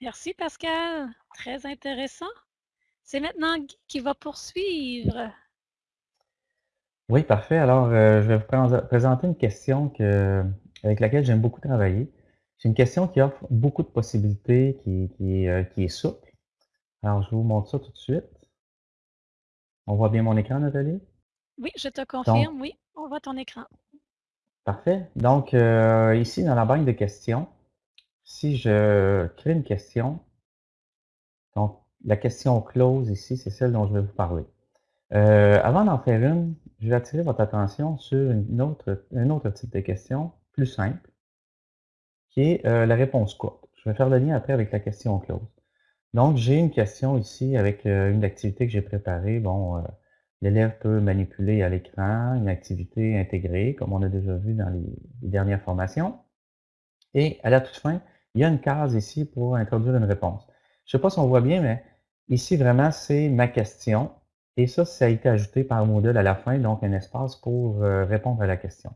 Merci Pascal, très intéressant. C'est maintenant Guy qui va poursuivre. Oui, parfait. Alors, euh, je vais vous présenter une question que, avec laquelle j'aime beaucoup travailler. C'est une question qui offre beaucoup de possibilités, qui, qui est souple. Alors, je vous montre ça tout de suite. On voit bien mon écran, Nathalie? Oui, je te confirme, oui, on voit ton écran. Parfait. Donc, euh, ici, dans la banque de questions, si je crée une question, donc la question close ici, c'est celle dont je vais vous parler. Euh, avant d'en faire une, je vais attirer votre attention sur une autre, un autre type de question, plus simple, qui est euh, la réponse courte. Je vais faire le lien après avec la question close. Donc, j'ai une question ici avec euh, une activité que j'ai préparée. Bon, l'élève peut manipuler à l'écran une activité intégrée, comme on a déjà vu dans les, dernières formations. Et à la toute fin, il y a une case ici pour introduire une réponse. Je ne sais pas si on voit bien, mais ici, vraiment, c'est ma question. Et ça, ça a été ajouté par Moodle à la fin, donc un espace pour euh, répondre à la question.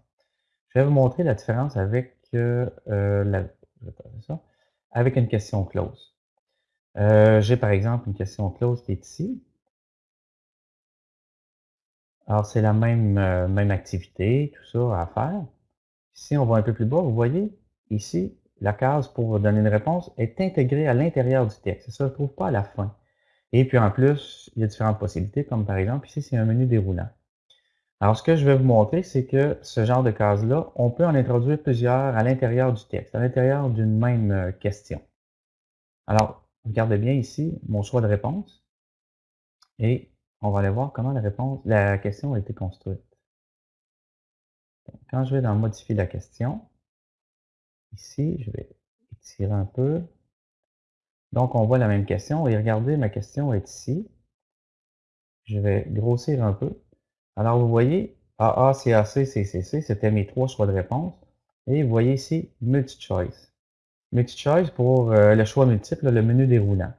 Je vais vous montrer la différence avec, la, avec une question close. Euh, j'ai par exemple une question close qui est ici. Alors, c'est la même, euh, même activité, tout ça à faire. Si on va un peu plus bas, vous voyez, ici, la case pour donner une réponse est intégrée à l'intérieur du texte. Ça ne se trouve pas à la fin. Et puis en plus, il y a différentes possibilités, comme par exemple, ici, c'est un menu déroulant. Alors, ce que je vais vous montrer, c'est que ce genre de case-là, on peut en introduire plusieurs à l'intérieur du texte, à l'intérieur d'une même euh, question. Alors, Regardez bien ici mon choix de réponse et on va aller voir comment la réponse, la question a été construite. Quand je vais dans modifier la question, ici, je vais étirer un peu. Donc, on voit la même question et regardez, ma question est ici. Je vais grossir un peu. Alors, vous voyez, AA, CAC, CCC, c'était mes trois choix de réponse. Et vous voyez ici, multi-choice. Multi-choice pour euh, le choix multiple, le menu déroulant.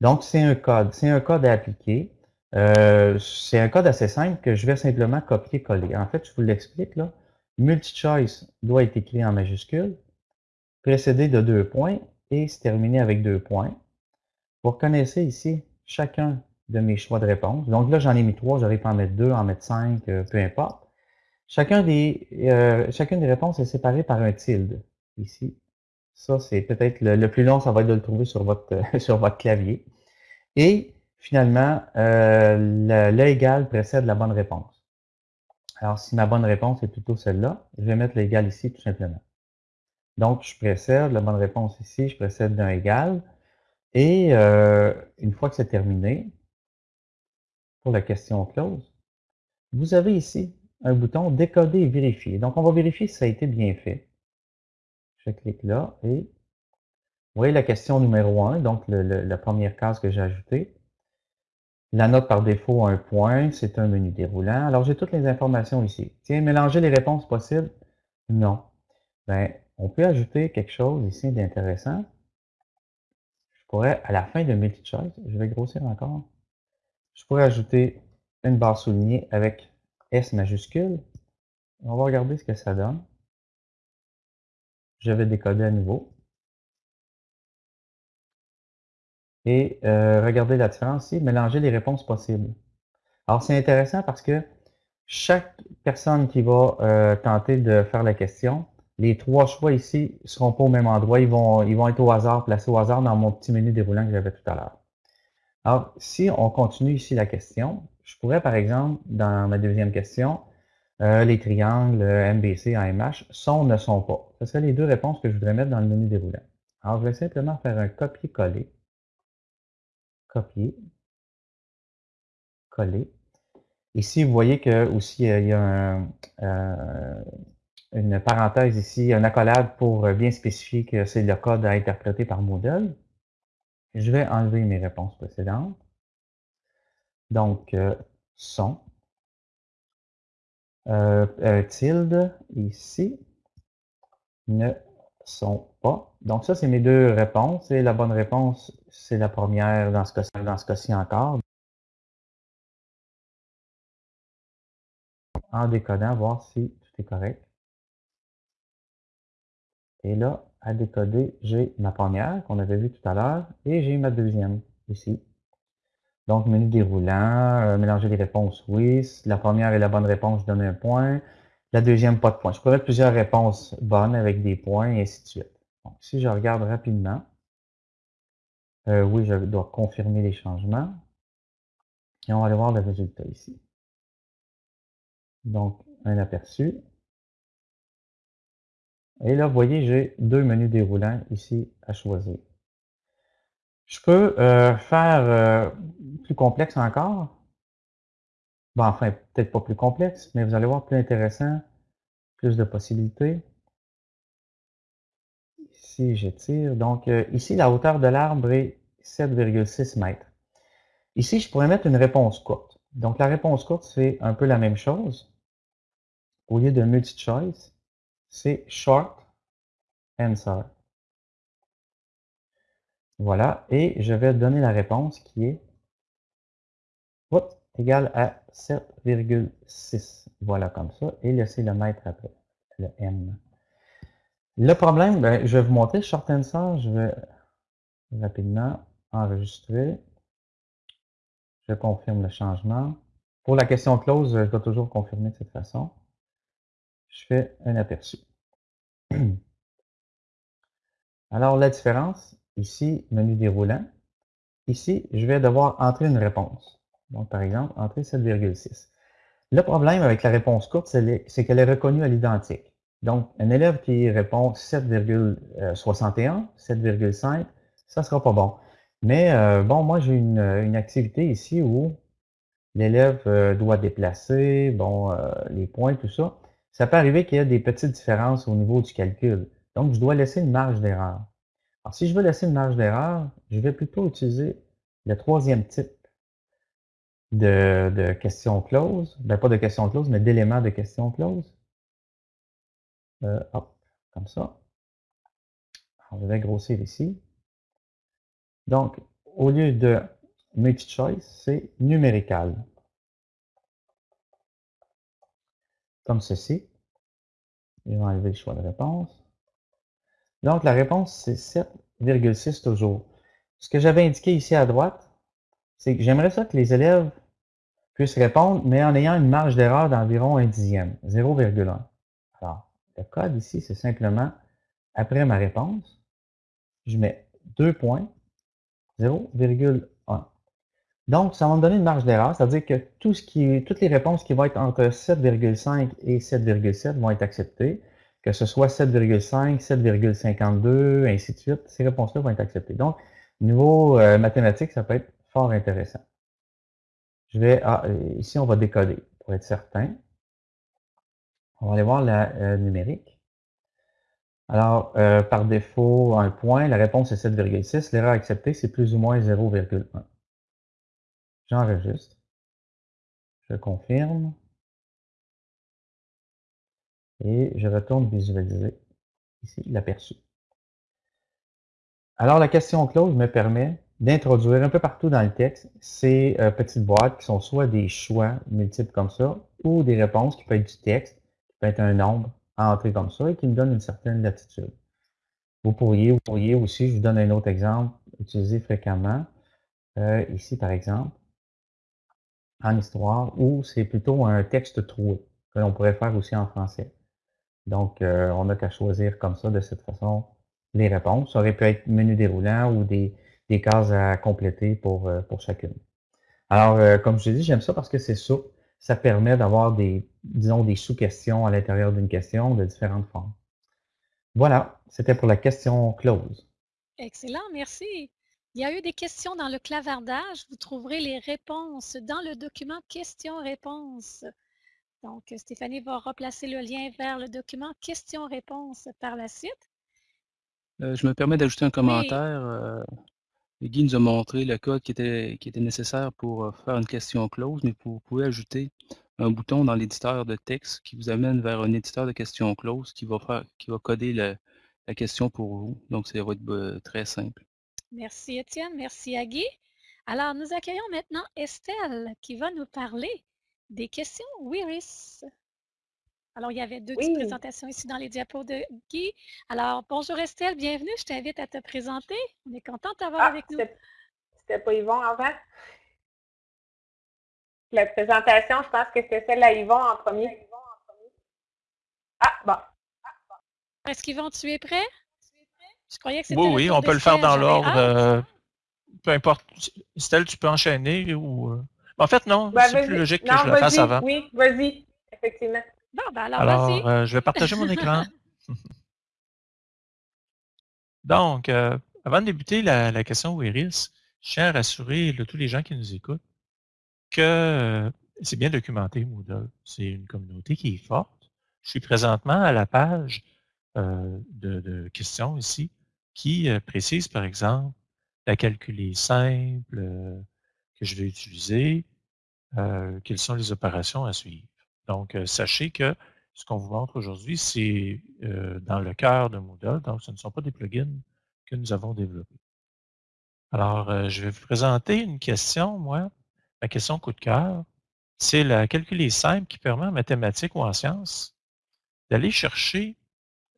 Donc, c'est un code. C'est un code à appliquer. Euh, c'est un code assez simple que je vais simplement copier-coller. En fait, je vous l'explique là. Multi-choice doit être écrit en majuscule, précédé de deux points et se terminer avec deux points. Vous reconnaissez ici chacun de mes choix de réponse. Donc là, j'en ai mis trois, j'aurais pu en mettre deux, en mettre cinq, euh, peu importe. Chacun des, chacune des réponses est séparée par un tilde, ici. Ça, c'est peut-être le, plus long, ça va être de le trouver sur votre, sur votre clavier. Et finalement, euh, égal précède la bonne réponse. Alors, si ma bonne réponse est plutôt celle-là, je vais mettre l'égal ici tout simplement. Donc, je précède la bonne réponse ici, je précède d'un égal. Et euh, une fois que c'est terminé, pour la question close, vous avez ici un bouton décoder et vérifier. Donc, on va vérifier si ça a été bien fait. Je clique là et vous voyez la question numéro 1, donc la première case que j'ai ajoutée. La note par défaut, un point, c'est un menu déroulant. Alors, j'ai toutes les informations ici. Tiens, mélanger les réponses possibles? Non. Ben, on peut ajouter quelque chose ici d'intéressant. Je pourrais, à la fin de multi-choice, je vais grossir encore. Je pourrais ajouter une barre soulignée avec S majuscule. On va regarder ce que ça donne. Je vais décoder à nouveau. Et euh, regardez la différence ici, mélanger les réponses possibles. Alors, c'est intéressant parce que chaque personne qui va euh, tenter de faire la question, les trois choix ici ne seront pas au même endroit. Ils vont, ils vont être au hasard, placés au hasard dans mon petit menu déroulant que j'avais tout à l'heure. Alors, si on continue ici la question, je pourrais, par exemple, dans ma deuxième question, euh, les triangles, MBC, AMH, sont, ne sont pas? Ce seraient les deux réponses que je voudrais mettre dans le menu déroulant. Alors, je vais simplement faire un copier-coller. Copier. Coller. Ici, vous voyez que aussi il y a une parenthèse ici, un accolade pour bien spécifier que c'est le code à interpréter par Moodle. Je vais enlever mes réponses précédentes. Donc, euh, son. Euh, euh, tilde ici ne sont pas. Donc, ça, c'est mes deux réponses. Et la bonne réponse, c'est la première dans ce cas-ci encore. En décodant, voir si tout est correct. Et là, à décoder, j'ai ma première qu'on avait vue tout à l'heure et j'ai ma deuxième ici. Donc, menu déroulant, euh, mélanger les réponses, oui. la première est la bonne réponse, je donne un point. La deuxième, pas de point. Je pourrais mettre plusieurs réponses bonnes avec des points et ainsi de suite. Donc, si je regarde rapidement, euh, oui, je dois confirmer les changements. Et on va aller voir le résultat ici. Donc, un aperçu. Et là, vous voyez, j'ai deux menus déroulants ici à choisir. Je peux euh, faire euh, plus complexe encore. Bon, enfin, peut-être pas plus complexe, mais vous allez voir plus intéressant, plus de possibilités. Ici, j'étire. Donc, euh, ici, la hauteur de l'arbre est 7,6 mètres. Ici, je pourrais mettre une réponse courte. Donc, la réponse courte, c'est un peu la même chose. Au lieu de multi-choice, c'est short answer. Voilà, et je vais donner la réponse qui est égale à 7,6. Voilà comme ça, et le mètre après, le M. Le problème, ben, je vais vous montrer short answer, je vais rapidement enregistrer. Je confirme le changement. Pour la question close, je dois toujours confirmer de cette façon. Je fais un aperçu. Alors, la différence, ici, menu déroulant, ici, je vais devoir entrer une réponse. Donc, par exemple, entrer 7,6. Le problème avec la réponse courte, c'est qu'elle est reconnue à l'identique. Donc, un élève qui répond 7,61, 7,5, ça ne sera pas bon. Mais euh, bon, moi, j'ai une, activité ici où l'élève euh, doit déplacer, bon, euh, les points, tout ça. Ça peut arriver qu'il y ait des petites différences au niveau du calcul. Donc, je dois laisser une marge d'erreur. Alors, si je veux laisser une marge d'erreur, je vais plutôt utiliser le troisième type de, de question close. Ben, pas de question close, mais d'éléments de question close. Euh, hop, comme ça. Alors, je vais grossir ici. Donc, au lieu de multi-choice, c'est numérical. Comme ceci. Je vais enlever le choix de réponse. Donc, la réponse, c'est 7,6 toujours. Ce que j'avais indiqué ici à droite, c'est que j'aimerais ça que les élèves puissent répondre, mais en ayant une marge d'erreur d'environ un dixième, 0,1. Alors, le code ici, c'est simplement, après ma réponse, je mets 2 points, 0,1. Donc, ça va me donner une marge d'erreur, c'est-à-dire que toutes les réponses qui vont être entre 7,5 et 7,7 vont être acceptées que ce soit 7,5, 7,52, ainsi de suite, ces réponses-là vont être acceptées. Donc, niveau euh, mathématique, ça peut être fort intéressant. Je vais, ah, euh, ici, on va décoder pour être certain. On va aller voir la euh, numérique. Alors, par défaut, un point, la réponse est 7,6. L'erreur acceptée, c'est plus ou moins 0,1. J'enregistre. Je confirme. Et je retourne visualiser ici l'aperçu. Alors, la question close me permet d'introduire un peu partout dans le texte ces euh, petites boîtes qui sont soit des choix multiples comme ça, ou des réponses qui peuvent être du texte, qui peut être un nombre à entrer comme ça et qui me donne une certaine latitude. Vous pourriez, vous pourriez aussi, je vous donne un autre exemple, utiliser fréquemment, euh, ici par exemple, en histoire, où c'est plutôt un texte troué, que l'on pourrait faire aussi en français. Donc, euh, on n'a qu'à choisir comme ça, de cette façon, les réponses. Ça aurait pu être menu déroulant ou des, des cases à compléter pour, euh, pour chacune. Alors, euh, comme je l'ai dit, j'aime ça parce que c'est souple. ça permet d'avoir des, disons, des sous-questions à l'intérieur d'une question de différentes formes. Voilà, c'était pour la question close. Excellent, merci. Il y a eu des questions dans le clavardage. Vous trouverez les réponses dans le document questions-réponses. Donc, Stéphanie va replacer le lien vers le document questions-réponses par la suite. Euh, je me permets d'ajouter un commentaire. Euh, Guy nous a montré le code qui était, nécessaire pour euh, faire une question close, mais vous pouvez ajouter un bouton dans l'éditeur de texte qui vous amène vers un éditeur de questions close qui va, faire, qui va coder la question pour vous. Donc, ça va être très simple. Merci Étienne, merci Agui. Alors, nous accueillons maintenant Estelle qui va nous parler des questions WIRIS. Alors, il y avait deux petites présentations ici dans les diapos de Guy. Alors, bonjour Estelle, bienvenue. Je t'invite à te présenter. On est content de t'avoir ah, avec nous. C'était pas Yvon avant? La présentation, je pense que c'était celle à Yvon en premier. Ah, bon. Est-ce qu'Yvon, tu es prêt? Oui, oui, on peut le faire dans l'ordre. Euh, peu importe. Estelle, tu peux enchaîner ou. Euh, en fait, non, ben, c'est plus logique que je le fasse avant. Oui, vas-y, effectivement. Bon, ben alors, alors euh, je vais partager mon écran. Donc, avant de débuter la, question Wiris, je tiens à rassurer tous les gens qui nous écoutent que c'est bien documenté, Moodle. C'est une communauté qui est forte. Je suis présentement à la page de, questions ici qui euh, précise, par exemple, la calculée simple euh, que je vais utiliser, euh, quelles sont les opérations à suivre. Donc, sachez que ce qu'on vous montre aujourd'hui, c'est dans le cœur de Moodle, donc ce ne sont pas des plugins que nous avons développés. Alors, je vais vous présenter une question, moi, la question coup de cœur. C'est la calculée simple qui permet en mathématiques ou en sciences d'aller chercher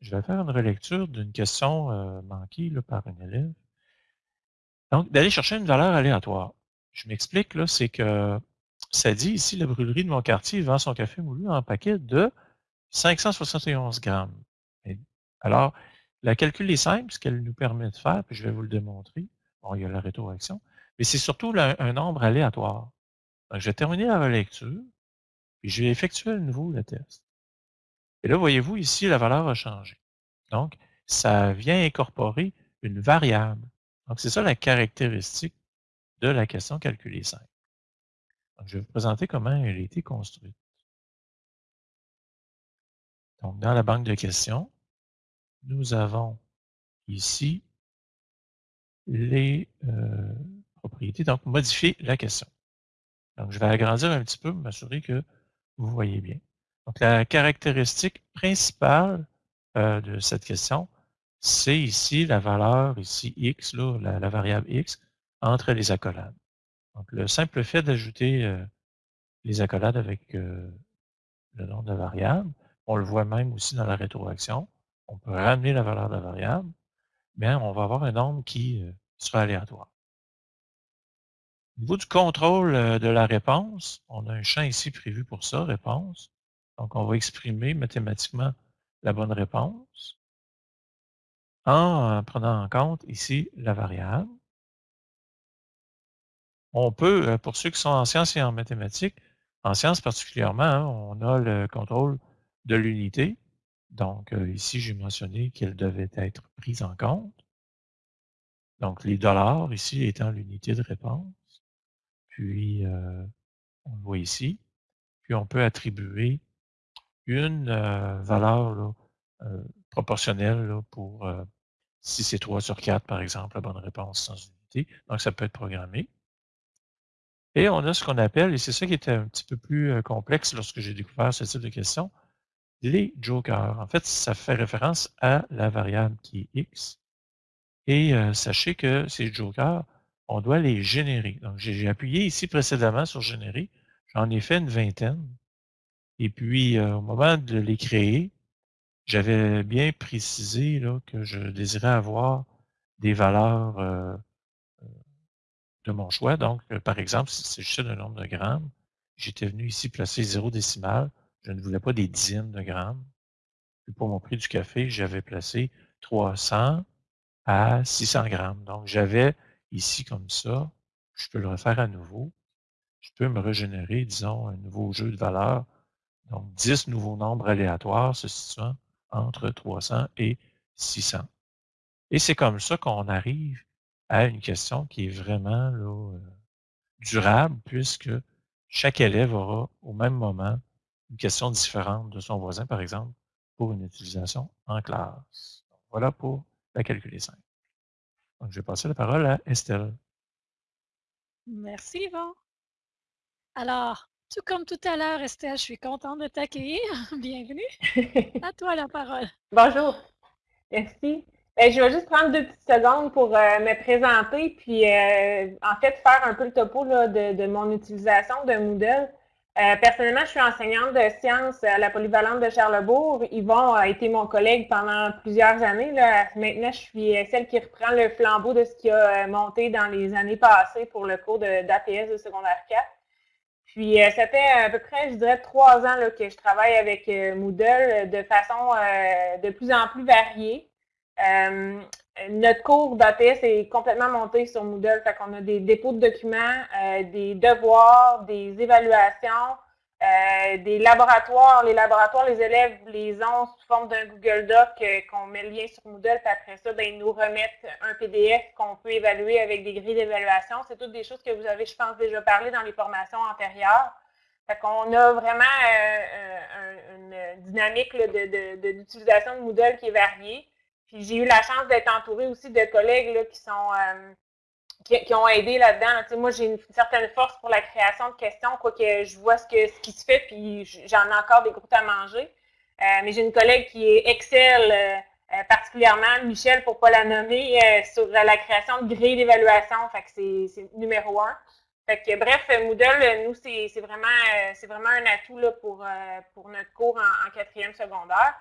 je vais faire une relecture d'une question euh, manquée par un élève. Donc, d'aller chercher une valeur aléatoire. Je m'explique, là, c'est que ça dit ici, la brûlerie de mon quartier vend son café moulu en paquet de 571 grammes. alors, la calcul est simple, ce qu'elle nous permet de faire, puis je vais vous le démontrer. Bon, il y a la rétroaction, mais c'est surtout un nombre aléatoire. Donc, je vais terminer la relecture, puis je vais effectuer à nouveau le test. Et là, voyez-vous, ici, la valeur a changé. Donc, ça vient incorporer une variable. Donc, c'est ça la caractéristique de la question calculée simple. Je vais vous présenter comment elle a été construite. Donc, dans la banque de questions, nous avons ici les euh, propriétés. Donc, modifier la question. Donc, je vais agrandir un petit peu pour m'assurer que vous voyez bien. Donc, la caractéristique principale euh, de cette question, c'est ici la valeur, ici x, la, variable x, entre les accolades. Donc, le simple fait d'ajouter les accolades avec le nom de la variable, on le voit même aussi dans la rétroaction, on peut ramener la valeur de la variable, mais on va avoir un nombre qui sera aléatoire. Au niveau du contrôle de la réponse, on a un champ ici prévu pour ça, réponse. Donc, on va exprimer mathématiquement la bonne réponse en prenant en compte ici la variable. On peut, euh, pour ceux qui sont en sciences et en mathématiques, en sciences particulièrement, hein, on a le contrôle de l'unité. Donc, euh, ici, j'ai mentionné qu'elle devait être prise en compte. Donc, les dollars, ici, étant l'unité de réponse. Puis, euh, on le voit ici. Puis, on peut attribuer une valeur proportionnelle pour si c'est 3 sur 4, par exemple, la bonne réponse sans unité. Donc, ça peut être programmé. Et on a ce qu'on appelle, et c'est ça qui était un petit peu plus complexe lorsque j'ai découvert ce type de question, les jokers. En fait, ça fait référence à la variable qui est x. Et sachez que ces jokers, on doit les générer. Donc, j'ai appuyé ici précédemment sur générer. J'en ai fait une vingtaine. Et puis, euh, au moment de les créer, j'avais bien précisé là, que je désirais avoir des valeurs euh, euh, de mon choix. Donc, par exemple, si c'est juste un nombre de grammes, j'étais venu ici placer zéro décimal. Je ne voulais pas des dizaines de grammes. Pour mon prix du café, j'avais placé 300 à 600 grammes. Donc, j'avais ici comme ça, je peux le refaire à nouveau, je peux me régénérer, disons, un nouveau jeu de valeur, donc 10 nouveaux nombres aléatoires se situant entre 300 et 600. Et c'est comme ça qu'on arrive à une question qui est vraiment là, euh, durable, puisque chaque élève aura au même moment une question différente de son voisin, par exemple, pour une utilisation en classe. voilà pour la calculer simple. Donc, je vais passer la parole à Estelle. Merci, Yvon. Alors, tout comme tout à l'heure, Estelle, je suis contente de t'accueillir. Bienvenue. À toi la parole. Bonjour. Merci. Ben, je vais juste prendre deux petites secondes pour euh, me présenter, puis euh, en fait faire un peu le topo de, mon utilisation de Moodle. Euh, personnellement, je suis enseignante de sciences à la polyvalente de Charlebourg. Yvon a été mon collègue pendant plusieurs années. Là. Maintenant, je suis celle qui reprend le flambeau de ce qui a monté dans les années passées pour le cours d'APS de, secondaire 4. Puis, ça fait à peu près, je dirais, trois ans là, que je travaille avec Moodle de façon de plus en plus variée. Euh, notre cours d'APS est complètement monté sur Moodle. Fait qu'on a des dépôts de documents, euh, des devoirs, des évaluations, euh, des laboratoires. Les laboratoires, les élèves les ont sous forme d'un Google Doc qu'on met le lien sur Moodle. Puis après ça, ben, ils nous remettent un PDF qu'on peut évaluer avec des grilles d'évaluation. C'est toutes des choses que vous avez, je pense, déjà parlé dans les formations antérieures. Fait qu'on a vraiment une dynamique d'utilisation de, de Moodle qui est variée. J'ai eu la chance d'être entourée aussi de collègues qui sont euh, qui, ont aidé là-dedans. moi, j'ai une, certaine force pour la création de questions, quoique je vois ce, que, ce qui se fait, puis j'en ai encore des groupes à manger. Euh, mais j'ai une collègue qui est excelle, euh, particulièrement, Michel, pour ne pas la nommer, sur la création de grilles d'évaluation. C'est numéro un. Fait que, bref, Moodle, nous, c'est vraiment, vraiment un atout là, pour, pour notre cours en quatrième secondaire.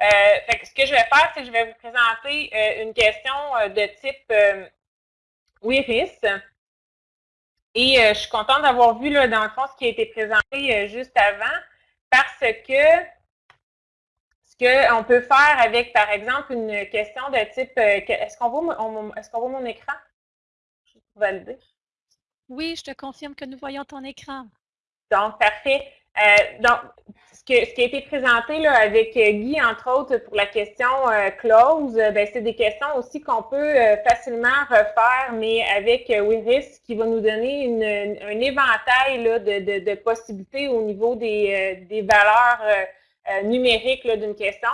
Euh, ce que je vais faire, c'est que je vais vous présenter euh, une question euh, de type WIRIS. Et je suis contente d'avoir vu, là, dans le fond, ce qui a été présenté juste avant, parce que ce qu'on peut faire avec, par exemple, une question de type est-ce qu'on voit, est voit, mon écran? Je vais valider. Oui, je te confirme que nous voyons ton écran. Donc, parfait. Donc, ce qui a été présenté là, avec euh, Guy, entre autres, pour la question euh, close, euh, ben, c'est des questions aussi qu'on peut facilement refaire, mais avec WIRIS, qui va nous donner un éventail là, de, de, possibilités au niveau des, des valeurs numériques d'une question.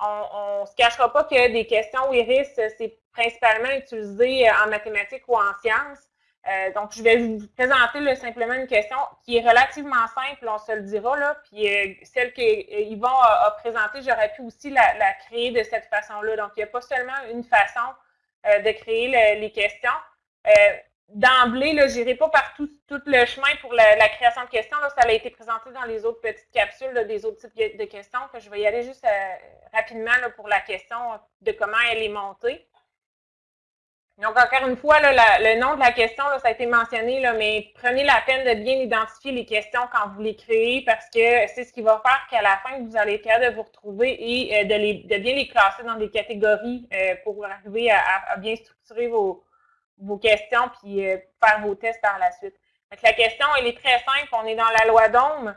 On ne se cachera pas que des questions WIRIS, c'est principalement utilisé en mathématiques ou en sciences. Euh, donc, je vais vous présenter simplement une question qui est relativement simple, on se le dira. Là, puis euh, celle qu'Yvon a, a présentée, j'aurais pu aussi la, créer de cette façon-là. Donc, il n'y a pas seulement une façon euh, de créer les questions. D'emblée, je n'irai pas par tout, le chemin pour la, création de questions. Ça a été présenté dans les autres petites capsules des autres types de questions. Que je vais y aller juste rapidement pour la question de comment elle est montée. Donc, encore une fois, le nom de la question, ça a été mentionné, là, mais prenez la peine de bien identifier les questions quand vous les créez parce que c'est ce qui va faire qu'à la fin, vous allez être capable de vous retrouver et euh, de, bien les classer dans des catégories euh, pour arriver à, bien structurer vos, questions puis euh, faire vos tests par la suite. Donc, la question, elle est très simple. On est dans la loi d'Ohm.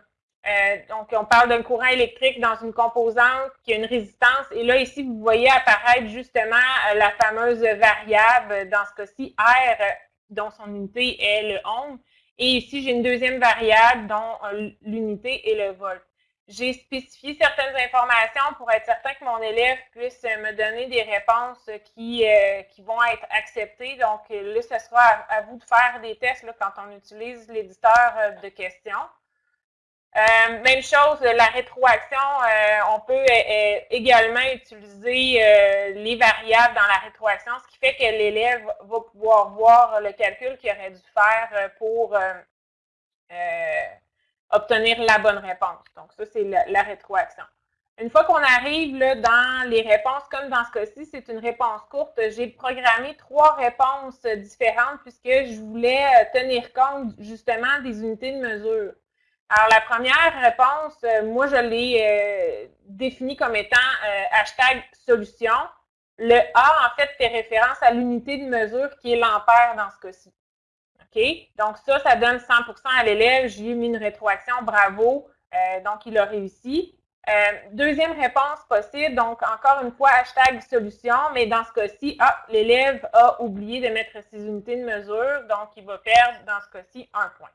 Euh, donc, on parle d'un courant électrique dans une composante qui a une résistance. Et là, ici, vous voyez apparaître justement euh, la fameuse variable, dans ce cas-ci, R, dont son unité est le ohm. Et ici, j'ai une deuxième variable dont euh, l'unité est le volt. J'ai spécifié certaines informations pour être certain que mon élève puisse me donner des réponses qui, qui vont être acceptées. Donc, là, ce sera à, vous de faire des tests quand on utilise l'éditeur de questions. Euh, même chose, la rétroaction, euh, on peut euh, également utiliser les variables dans la rétroaction, ce qui fait que l'élève va pouvoir voir le calcul qu'il aurait dû faire pour obtenir la bonne réponse. Donc, ça, c'est la, rétroaction. Une fois qu'on arrive là, dans les réponses, comme dans ce cas-ci, c'est une réponse courte, j'ai programmé trois réponses différentes puisque je voulais tenir compte justement des unités de mesure. Alors, la première réponse, euh, moi, je l'ai euh, définie comme étant euh, hashtag solution. Le A, en fait, fait référence à l'unité de mesure qui est l'ampère dans ce cas-ci. OK? Donc, ça, ça donne 100% à l'élève. J'ai mis une rétroaction, bravo. Donc, il a réussi. Deuxième réponse possible, donc encore une fois, hashtag solution, mais dans ce cas-ci, ah, l'élève a oublié de mettre ses unités de mesure, donc il va perdre dans ce cas-ci un point.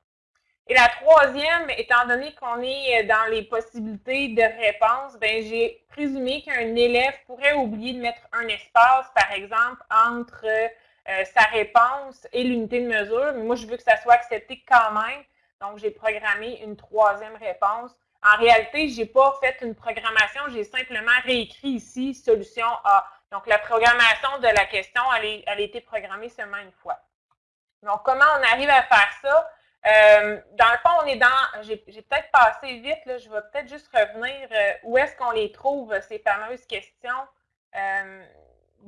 Et la troisième, étant donné qu'on est dans les possibilités de réponse, ben, j'ai présumé qu'un élève pourrait oublier de mettre un espace, par exemple, entre euh, sa réponse et l'unité de mesure. Mais moi, je veux que ça soit accepté quand même. Donc, j'ai programmé une troisième réponse. En réalité, je n'ai pas fait une programmation, j'ai simplement réécrit ici solution A. Donc, la programmation de la question, elle, a été programmée seulement une fois. Donc, comment on arrive à faire ça? Euh, dans le fond, on est dans, j'ai peut-être passé vite, là, je vais peut-être juste revenir, euh, où est-ce qu'on les trouve, ces fameuses questions. Euh,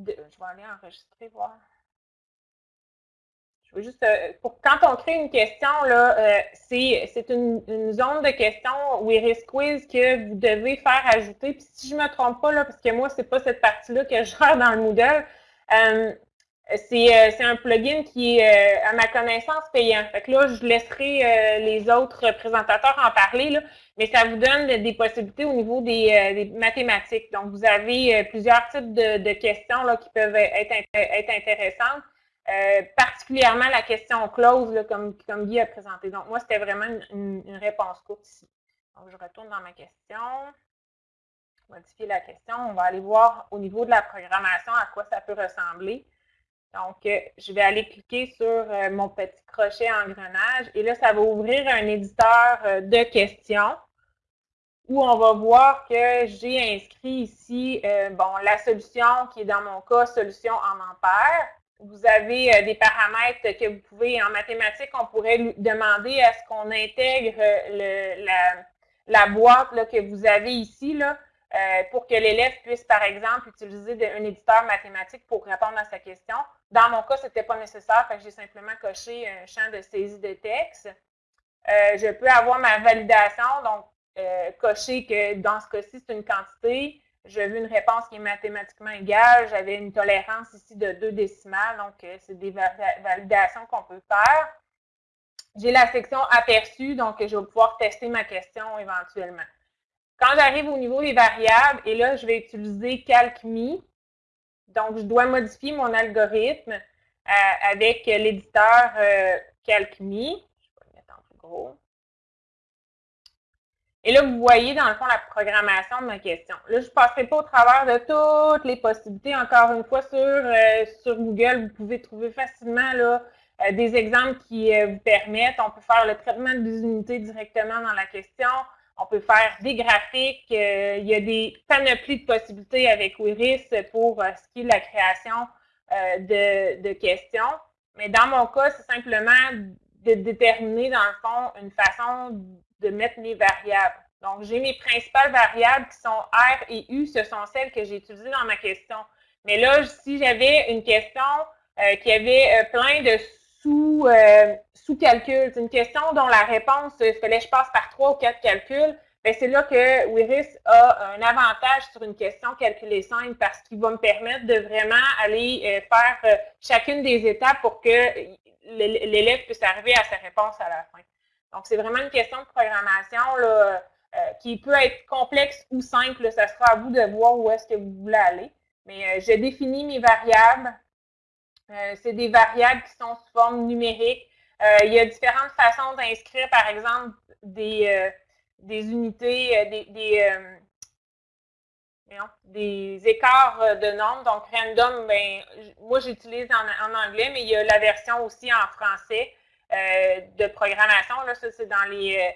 je vais aller enregistrer, voir. Je veux juste, pour, quand on crée une question, c'est une, zone de questions ou Iris Quiz que vous devez faire ajouter. Puis si je ne me trompe pas, là, parce que moi, ce n'est pas cette partie-là que je gère dans le Moodle, euh, c'est un plugin qui est, euh, à ma connaissance, payant. Fait que là, je laisserai euh, les autres présentateurs en parler, mais ça vous donne des possibilités au niveau des, mathématiques. Donc, vous avez plusieurs types de, questions qui peuvent être, intéressantes, particulièrement la question close, comme Guy a présenté. Donc, moi, c'était vraiment une, une, réponse courte ici. Donc, je retourne dans ma question. Modifier la question. On va aller voir au niveau de la programmation à quoi ça peut ressembler. Donc, euh, je vais aller cliquer sur euh, mon petit crochet engrenage et là, ça va ouvrir un éditeur euh, de questions où on va voir que j'ai inscrit ici, bon, la solution qui est dans mon cas, solution en ampères. Vous avez des paramètres que vous pouvez, en mathématiques, on pourrait demander à ce qu'on intègre la, boîte que vous avez ici, là, pour que l'élève puisse, par exemple, utiliser un éditeur mathématique pour répondre à sa question. Dans mon cas, ce n'était pas nécessaire, j'ai simplement coché un champ de saisie de texte. Euh, je peux avoir ma validation, donc euh, cocher que dans ce cas-ci, c'est une quantité. Je veux une réponse qui est mathématiquement égale. J'avais une tolérance ici de deux décimales, donc c'est des validations qu'on peut faire. J'ai la section aperçu, donc je vais pouvoir tester ma question éventuellement. Quand j'arrive au niveau des variables, et là, je vais utiliser CalcMe. Donc, je dois modifier mon algorithme euh, avec l'éditeur euh, CalcMe. Je vais le mettre en plus gros. Et là, vous voyez, dans le fond, la programmation de ma question. Là, je ne passerai pas au travers de toutes les possibilités. Encore une fois, sur, euh, sur Google, vous pouvez trouver facilement là, des exemples qui vous permettent. On peut faire le traitement des unités directement dans la question. On peut faire des graphiques. Euh, il y a des panoplies de possibilités avec Wiris pour euh, ce qui est la création euh, de, questions. Mais dans mon cas, c'est simplement de déterminer, dans le fond, une façon de mettre mes variables. Donc, j'ai mes principales variables qui sont R et U, ce sont celles que j'ai utilisées dans ma question. Mais là, si j'avais une question qui avait plein de sous, euh. C'est une question dont la réponse, il fallait que je passe par trois ou quatre calculs. Ben, c'est là que Wiris a un avantage sur une question calculée simple parce qu'il va me permettre de vraiment aller euh, faire euh, chacune des étapes pour que l'élève puisse arriver à sa réponse à la fin. Donc, c'est vraiment une question de programmation là, qui peut être complexe ou simple. Ça sera à vous de voir où est-ce que vous voulez aller. Mais je définis mes variables, euh, c'est des variables qui sont sous forme numérique. Euh, il y a différentes façons d'inscrire, par exemple, des, euh, des unités, des, des, écarts de nombres. Donc, random, ben, moi, j'utilise en, anglais, mais il y a la version aussi en français de programmation. Là, ça, c'est dans les,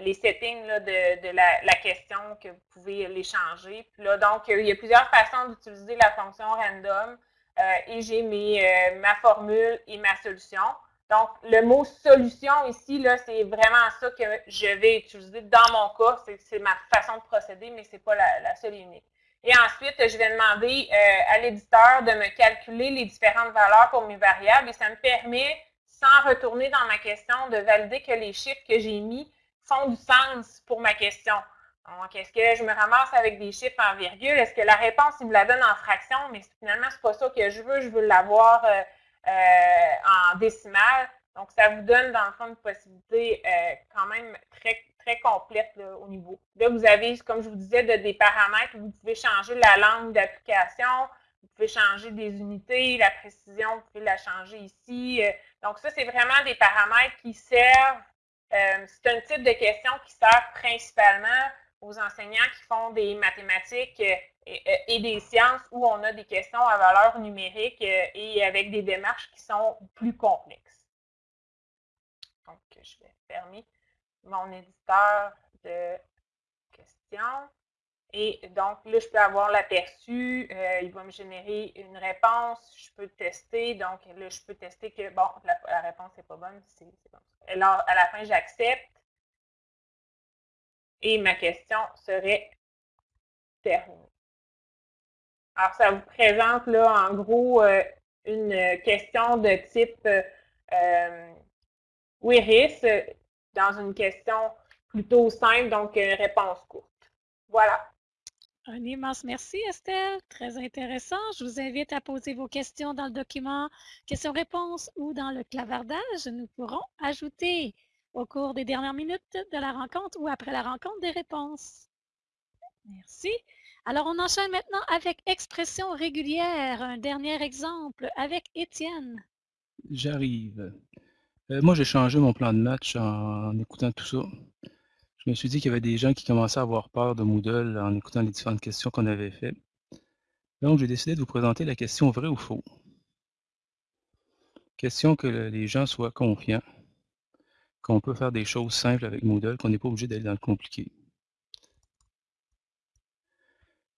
les settings de, de la, la, question que vous pouvez les changer. Puis là, donc, il y a plusieurs façons d'utiliser la fonction random. Euh, et j'ai euh, ma formule et ma solution. Donc, le mot solution ici, c'est vraiment ça que je vais utiliser dans mon cas. C'est ma façon de procéder, mais ce n'est pas la, seule et unique. Et ensuite, je vais demander euh, à l'éditeur de me calculer les différentes valeurs pour mes variables et ça me permet, sans retourner dans ma question, de valider que les chiffres que j'ai mis font du sens pour ma question. Donc, est-ce que je me ramasse avec des chiffres en virgule? Est-ce que la réponse, il me la donne en fraction? Mais finalement, ce n'est pas ça que je veux. Je veux l'avoir euh, euh, en décimale. Donc, ça vous donne, dans le fond, une possibilité euh, quand même très, très complète au niveau. Là, vous avez, comme je vous disais, des paramètres où vous pouvez changer la langue d'application, vous pouvez changer des unités, la précision, vous pouvez la changer ici. Donc, ça, c'est vraiment des paramètres qui servent. C'est un type de question qui sert principalement aux enseignants qui font des mathématiques et, des sciences où on a des questions à valeur numérique et avec des démarches qui sont plus complexes. Donc, je vais fermer mon éditeur de questions. Et donc, là, je peux avoir l'aperçu. Euh, il va me générer une réponse. Je peux tester. Donc, là, je peux tester que, bon, la, réponse n'est pas bonne. C'est Alors, à la fin, j'accepte. Et ma question serait terminée. Alors, ça vous présente, là, en gros, euh, une question de type euh, WIRIS euh, dans une question plutôt simple, donc réponse courte. Voilà. Un immense merci, Estelle. Très intéressant. Je vous invite à poser vos questions dans le document questions-réponses ou dans le clavardage. Nous pourrons ajouter au cours des dernières minutes de la rencontre ou après la rencontre des réponses. Merci. Alors, on enchaîne maintenant avec expression régulière. Un dernier exemple avec Étienne. J'arrive. Euh, moi, j'ai changé mon plan de match en, écoutant tout ça. Je me suis dit qu'il y avait des gens qui commençaient à avoir peur de Moodle en écoutant les différentes questions qu'on avait faites. Donc, j'ai décidé de vous présenter la question vrai ou faux. Question que les gens soient confiants, qu'on peut faire des choses simples avec Moodle, qu'on n'est pas obligé d'aller dans le compliqué.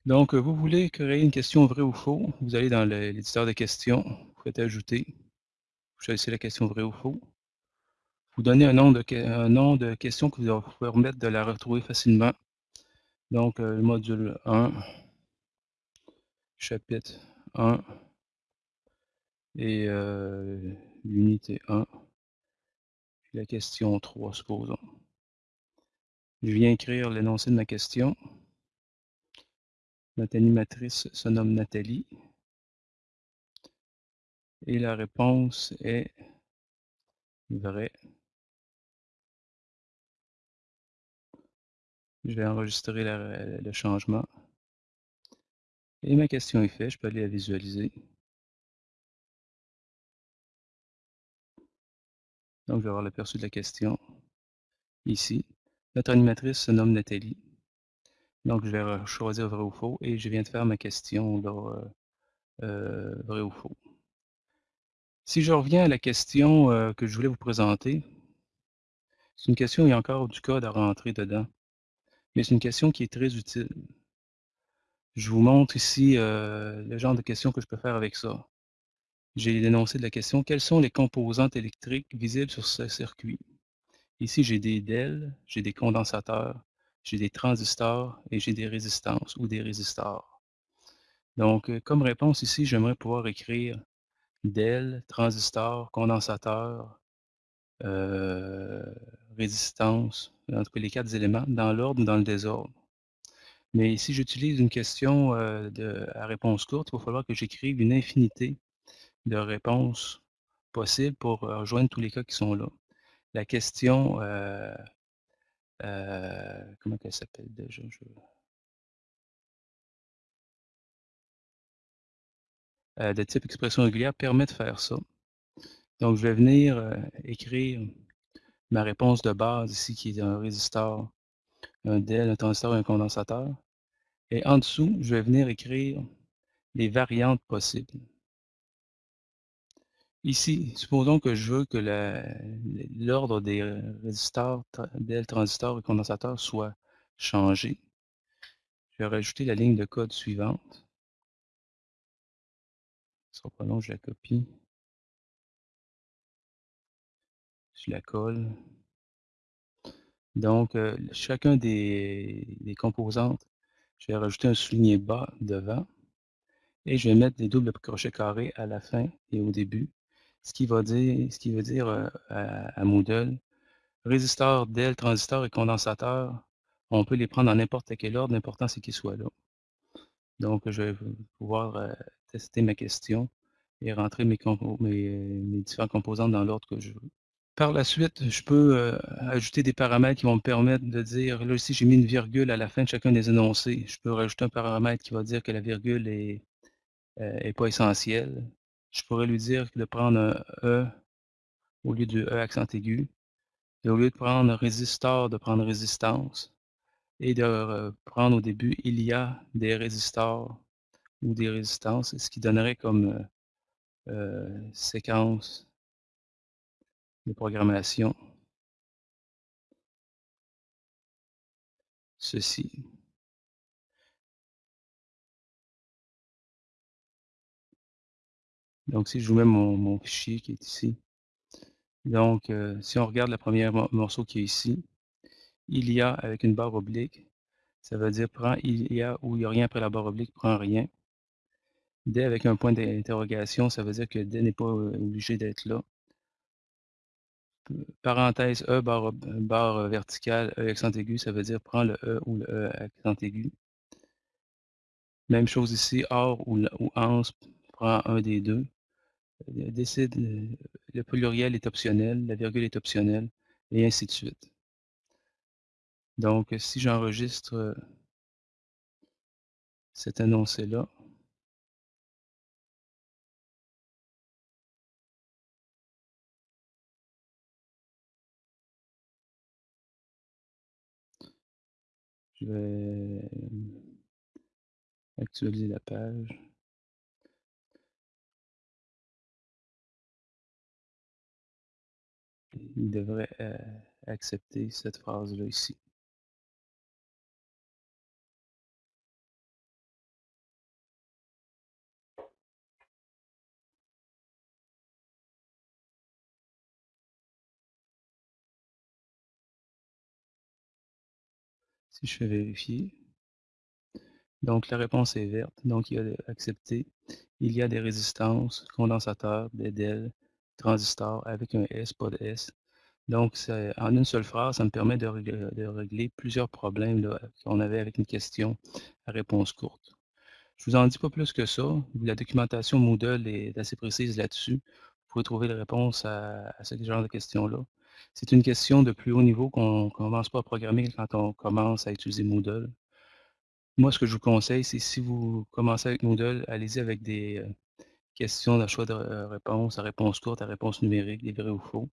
Donc, vous voulez créer une question vrai ou faux, vous allez dans l'éditeur de questions, vous faites ajouter, vous choisissez la question vrai ou faux vous donnez un nom de, un nom de question qui va vous permettre de la retrouver facilement. Donc, euh, le module 1, chapitre 1 et euh, l'unité 1, la question 3, supposons. Je viens écrire l'énoncé de ma question. Notre animatrice se nomme Nathalie. Et la réponse est vraie. Je vais enregistrer le changement. Et ma question est faite, je peux aller la visualiser. Donc, je vais avoir l'aperçu de la question ici. Notre animatrice se nomme Nathalie. Donc, je vais choisir vrai ou faux et je viens de faire ma question euh, euh, vrai ou faux. Si je reviens à la question euh, que je voulais vous présenter, c'est une question, il y a encore du code à rentrer dedans mais c'est une question qui est très utile. Je vous montre ici euh, le genre de questions que je peux faire avec ça. J'ai l'énoncé de la question, quelles sont les composantes électriques visibles sur ce circuit? Ici, j'ai des DEL, j'ai des condensateurs, j'ai des transistors et j'ai des résistances ou des résistors. Donc, euh, comme réponse ici, j'aimerais pouvoir écrire DEL, transistor, condensateur, euh, résistance, en tout cas les quatre éléments, dans l'ordre ou dans le désordre. Mais si j'utilise une question euh, à réponse courte, il va falloir que j'écrive une infinité de réponses possibles pour rejoindre tous les cas qui sont là. La question, euh, comment elle s'appelle déjà? de type expression régulière permet de faire ça. Donc, je vais venir écrire ma réponse de base ici, qui est un résisteur, un DEL, un transistor et un condensateur. Et en dessous, je vais venir écrire les variantes possibles. Ici, supposons que je veux que l'ordre des résisteurs, DEL, transistors et condensateurs soit changé. Je vais rajouter la ligne de code suivante. Sera pas long, je la copie. je la colle. Donc, euh, chacun des, composantes, je vais rajouter un souligné bas devant et je vais mettre des doubles crochets carrés à la fin et au début, ce qui, va dire, ce qui veut dire à, Moodle, résisteur, DEL, transistor et condensateur, on peut les prendre dans n'importe quel ordre, l'important c'est qu'ils soient là. Donc, je vais pouvoir tester ma question et rentrer mes, mes différentes composantes dans l'ordre que je veux. Par la suite, je peux, ajouter des paramètres qui vont me permettre de dire là, ici, j'ai mis une virgule à la fin de chacun des énoncés. Je peux rajouter un paramètre qui va dire que la virgule est, heu, est pas essentielle. Je pourrais lui dire de prendre un E au lieu de E accent aigu et au lieu de prendre résistor, de prendre résistance et de re prendre au début il y a des résistors ou des résistances, ce qui donnerait comme, heu heu, séquence de programmation ceci. Donc si je vous mets mon fichier qui est ici. Donc, heu, si on regarde la première mo morceau qui est ici, il y a avec une barre oblique, ça veut dire prend il y a ou il y a rien après la barre oblique, prend rien. Des avec un point d'interrogation, ça veut dire que des n'est pas, heu, obligé d'être là. Parenthèse E barre verticale, E accent aigu, ça veut dire prends le E ou le E accent aigu. Même chose ici, OR ou ou ANS, prend un des 2. Le pluriel est optionnel, la virgule est optionnelle et ainsi de suite. Donc, si j'enregistre, heu cet énoncé-là je vais, mmh, actualiser la page. Il devrait, heu, accepter cette phrase-là ici. Si je fais vérifier donc la réponse est verte, donc il a accepté. Il y a des résistances, condensateurs, des DEL, transistors avec un S, pas de S. Donc en une seule phrase, ça me permet de rég de régler plusieurs problèmes qu'on avait avec une question à réponse courte. Je vous en dis pas plus que ça. La documentation Moodle est assez précise là-dessus. Vous pouvez trouver les réponses à ce genre de questions-là. C'est une question de plus haut niveau qu'on commence pas à programmer quand on commence à utiliser Moodle. Moi, ce que je vous conseille, c'est si vous commencez avec Moodle, allez-y avec des, heu, questions de choix de r réponse, à réponse courte, à réponse numérique, des vrais ou faux,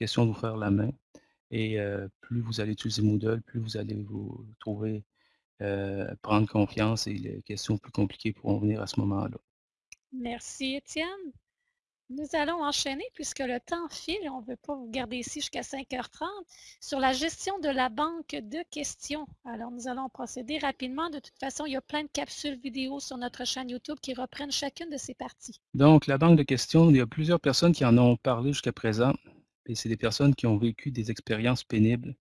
vous faire la main et plus vous allez utiliser Moodle, plus vous allez vous trouver, prendre confiance et les questions plus compliquées pourront venir à ce moment-là. Merci Étienne. Nous allons enchaîner puisque le temps file, on veut pas vous garder ici jusqu'à 5:30, sur la gestion de la banque de questions. Alors nous allons procéder rapidement. De toute façon, il y a plein de capsules vidéo sur notre chaîne YouTube qui reprennent chacune de ces parties. Donc la banque de questions, il y a plusieurs personnes qui en ont parlé jusqu'à présent et c'est des personnes qui ont vécu des expériences pénibles.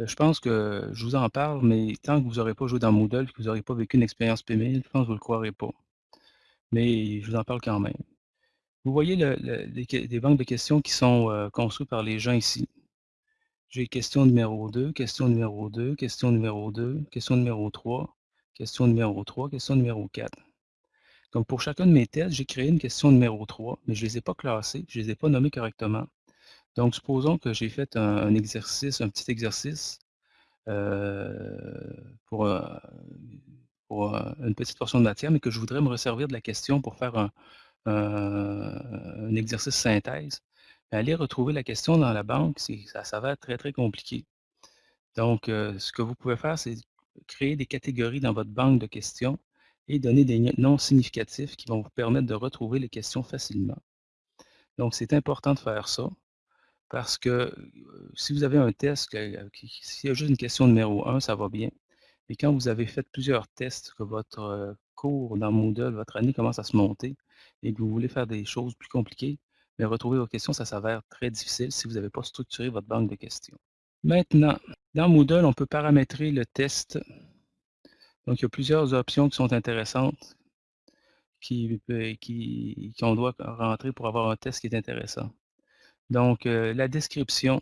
Heu, je pense que je vous en parle, mais tant que vous aurez pas joué dans Moodle, que vous aurez pas vécu une expérience pénible, je pense que vous le croirez pas. Mais je vous en parle quand même. Vous voyez le le les que les banques de questions qui sont, heu, construits par les gens ici? J'ai question numéro 2, question numéro 2, question numéro 2, question numéro 3, question numéro 3, question numéro 4. Donc pour chacun de mes tests, j'ai créé une question numéro 3, mais je les ai pas classées, je les ai pas nommées correctement. Donc supposons que j'ai fait un exercice, un petit exercice, heu, pour, heu, pour, heu, une petite portion de matière, mais que je voudrais me resservir de la question pour faire un un exercice synthèse. Aller retrouver la question dans la banque, ça s'avère très, très compliqué. Donc ce que vous pouvez faire, c'est créer des catégories dans votre banque de questions et donner des noms significatifs qui vont vous permettre de retrouver les questions facilement. Donc c'est important de faire ça parce que, si vous avez un test s'il y a juste une question numéro 1, ça va bien. Mais quand vous avez fait plusieurs tests, que votre, cours dans Moodle, votre année commence à se monter et que vous voulez faire des choses plus compliquées, mais retrouver vos questions, ça s'avère très difficile si vous avez pas structuré votre banque de questions. Maintenant, dans Moodle, on peut paramétrer le test. Donc il y a plusieurs options qui sont intéressantes peut qui qu'on doit rentrer pour avoir un test qui est intéressant. Donc heu, la description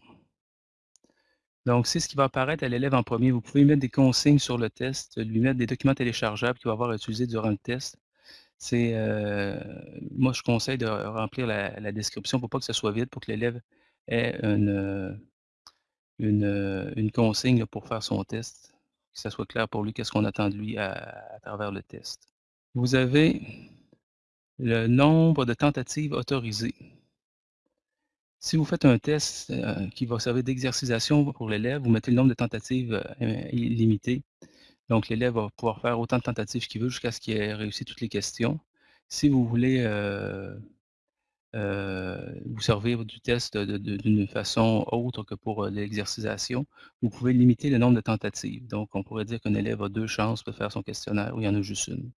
donc c'est ce qui va apparaître à l'élève en 1er. Vous pouvez mettre des consignes sur le test, lui mettre des documents téléchargeables qu'il va avoir à utiliser durant le test. C'est, heu, moi je conseille de remplir la description pour pas que ça soit vide, pour que l'élève ait une, une consigne pour faire son test, que ça soit clair pour lui, qu'est-ce qu'on attend de lui à travers le test. Vous avez le nombre de tentatives autorisées. Si vous faites un test euh, qui va servir d'exercitation pour l'élève, vous mettez le nombre de tentatives euh, illimité. Donc, l'élève va pouvoir faire autant de tentatives qu'il veut jusqu'à ce qu'il ait réussi toutes les questions. Si vous voulez euh, vous servir du test d'une façon autre que pour l'exercitation, vous pouvez limiter le nombre de tentatives. Donc, on pourrait dire qu'un élève a deux chances de faire son questionnaire ou il y en a juste une.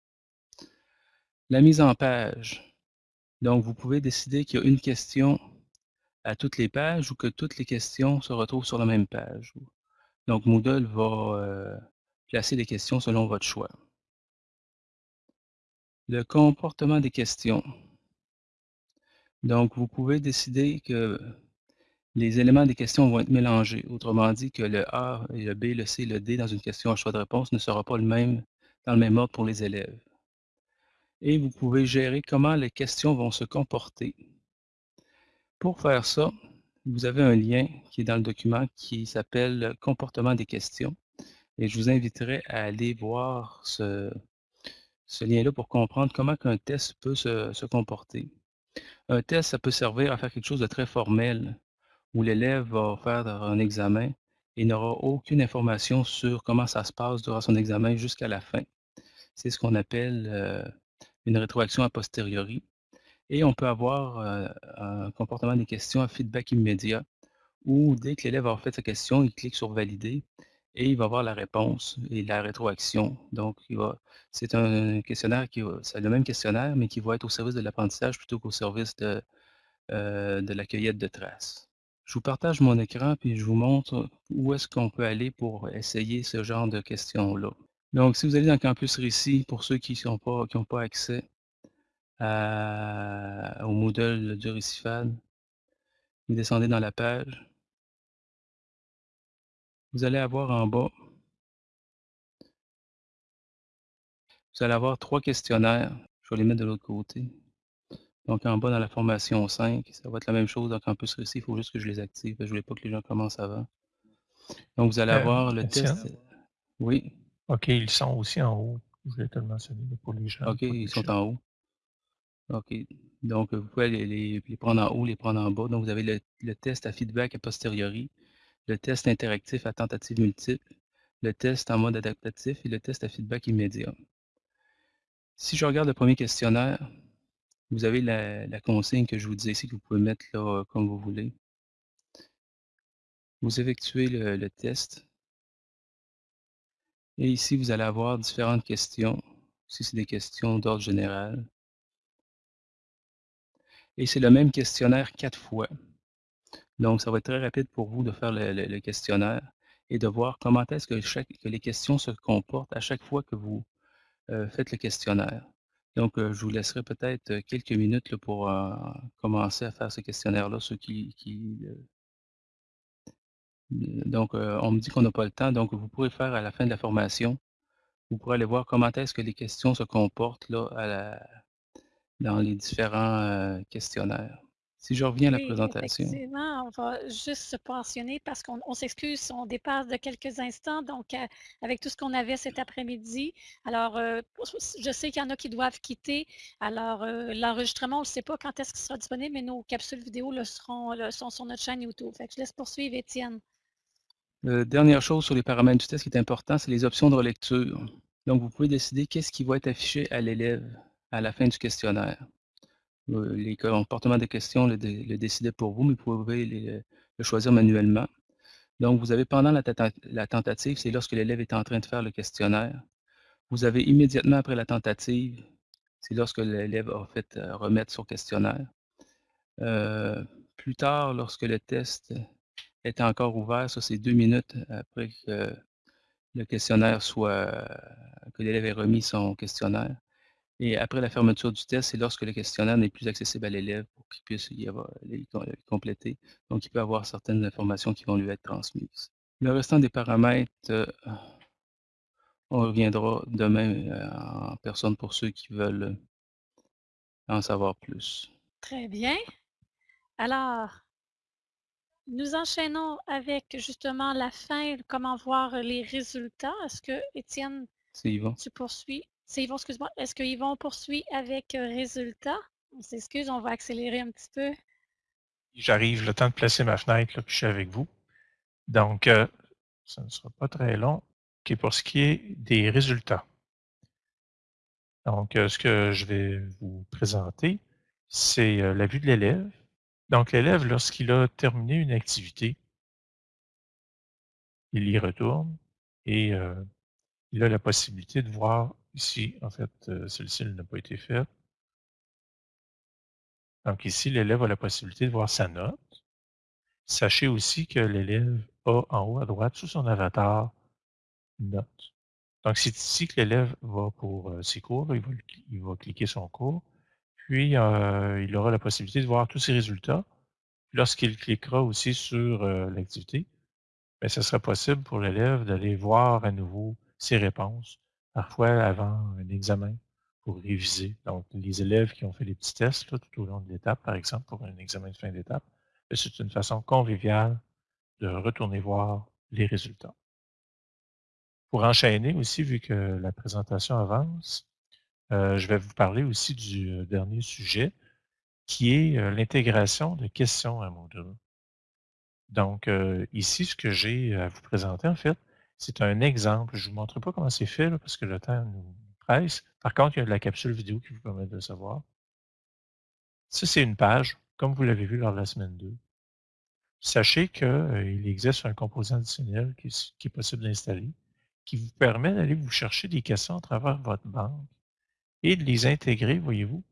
La mise en page. Donc, vous pouvez décider qu'il y a une question à toutes les pages ou que toutes les questions se retrouvent sur la même page. Donc, Moodle va euh, placer les questions selon votre choix. Le comportement des questions. Donc, vous pouvez décider que les éléments des questions vont être mélangés. Autrement dit, que le A, le B, le C, le D dans une question à choix de réponse ne sera pas le même dans le même ordre pour les élèves. Et vous pouvez gérer comment les questions vont se comporter. Pour faire ça, vous avez un lien qui est dans le document qui s'appelle Comportement des questions. Et je vous inviterai à aller voir ce, lien-là pour comprendre comment un test peut se, comporter. Un test, ça peut servir à faire quelque chose de très formel, où l'élève va faire un examen et n'aura aucune information sur comment ça se passe durant son examen jusqu'à la fin. C'est ce qu'on appelle euh, une rétroaction a posteriori. Et on peut avoir euh, un comportement des questions à feedback immédiat, où dès que l'élève a fait sa question, il clique sur Valider et il va voir la réponse et la rétroaction. Donc, c'est un questionnaire qui c'est le même questionnaire, mais qui va être au service de l'apprentissage plutôt qu'au service de, euh, de la cueillette de traces. Je vous partage mon écran puis je vous montre où est-ce qu'on peut aller pour essayer ce genre de questions-là. Donc, si vous allez dans Campus Récit, pour ceux qui n'ont pas, pas accès, au Moodle du Récifal. Vous descendez dans la page. Vous allez avoir en bas, vous allez avoir trois questionnaires. Je vais les mettre de l'autre côté. Donc en bas dans la formation 5, ça va être la même chose dans Campus Récit, il faut juste que je les active. Je ne voulais pas que les gens commencent avant. Donc vous allez euh, avoir le test. Oui. OK, ils sont aussi en haut. Je voulais te le mentionner pour les gens. OK, ils sont en haut. OK. Donc, vous pouvez les, prendre en haut, les prendre en bas. Donc, vous avez le, test à feedback a posteriori, le test interactif à tentative multiple, le test en mode adaptatif et le test à feedback immédiat. Si je regarde le premier questionnaire, vous avez la, consigne que je vous disais ici que vous pouvez mettre là comme vous voulez. Vous effectuez le, le test. Et ici, vous allez avoir différentes questions. Si c'est des questions d'ordre général. Et c'est le même questionnaire quatre fois. Donc, ça va être très rapide pour vous de faire le, questionnaire et de voir comment est-ce que, que, les questions se comportent à chaque fois que vous euh, faites le questionnaire. Donc, euh, je vous laisserai peut-être euh, quelques minutes pour commencer à faire ce questionnaire-là, ceux qui... donc, on me dit qu'on n'a pas le temps, donc vous pourrez faire à la fin de la formation, vous pourrez aller voir comment est-ce que les questions se comportent là, à la, dans les différents euh, questionnaires. Si je reviens à la présentation. Effectivement, on va juste se pensionner parce qu'on s'excuse, on dépasse de quelques instants, donc euh, avec tout ce qu'on avait cet après-midi. Alors, euh, je sais qu'il y en a qui doivent quitter. Alors, l'enregistrement, on ne sait pas quand est-ce qu'il sera disponible, mais nos capsules vidéo le seront, le, sont sur notre chaîne YouTube. Fait que je laisse poursuivre, Étienne. dernière chose sur les paramètres du test qui est important, c'est les options de relecture. Donc, vous pouvez décider qu'est-ce qui va être affiché à l'élève à la fin du questionnaire. Les comportements des questions le, décidaient pour vous, mais vous pouvez le choisir manuellement. Donc, vous avez pendant la, tentative, c'est lorsque l'élève est en train de faire le questionnaire. Vous avez immédiatement après la tentative, c'est lorsque l'élève a fait euh, remettre son questionnaire. Euh, plus tard, lorsque le test est encore ouvert, ça c'est deux minutes après que le questionnaire soit, que l'élève ait remis son questionnaire. Et après la fermeture du test, c'est lorsque le questionnaire n'est plus accessible à l'élève pour qu'il puisse y avoir, les, compléter. Donc, il peut avoir certaines informations qui vont lui être transmises. Le restant des paramètres, euh, on reviendra demain euh, en personne pour ceux qui veulent en savoir plus. Très bien. Alors, nous enchaînons avec justement la fin, comment voir les résultats. Est-ce que, Étienne, tu poursuis? C'est Yvon, excuse-moi. Est-ce que Yvon poursuit avec euh, résultats? On s'excuse, on va accélérer un petit peu. J'arrive, le temps de placer ma fenêtre, là, puis je suis avec vous. Donc, euh, ça ne sera pas très long. Pour ce qui est des résultats. Donc, euh, ce que je vais vous présenter, c'est la vue de l'élève. Donc, l'élève, lorsqu'il a terminé une activité, il y retourne et il a la possibilité de voir ici, en fait, euh, celle-ci n'a pas été faite. Donc ici, l'élève a la possibilité de voir sa note. Sachez aussi que l'élève a en haut à droite, sous son avatar, note. Donc c'est ici que l'élève va pour euh, ses cours, il va, cliquer son cours, puis euh, il aura la possibilité de voir tous ses résultats. Lorsqu'il cliquera aussi sur l'activité, ce sera possible pour l'élève d'aller voir à nouveau ses réponses, parfois avant un examen pour réviser. Donc, les élèves qui ont fait des petits tests tout au long de l'étape, par exemple, pour un examen de fin d'étape, ben, c'est une façon conviviale de retourner voir les résultats. Pour enchaîner aussi, vu que la présentation avance, euh, je vais vous parler aussi du euh, dernier sujet, qui est euh, l'intégration de questions à Moodle. Donc, ici, ce que j'ai à vous présenter, en fait, c'est un exemple. Je ne vous montre pas comment c'est fait, parce que le temps nous presse. Par contre, il y a de la capsule vidéo qui vous permet de le savoir. Ça, c'est une page, comme vous l'avez vu lors de la semaine 2. Sachez qu'il existe un composant additionnel qui, est- qui est possible d'installer, qui vous permet d'aller vous chercher des questions à travers votre banque et de les intégrer, voyez-vous,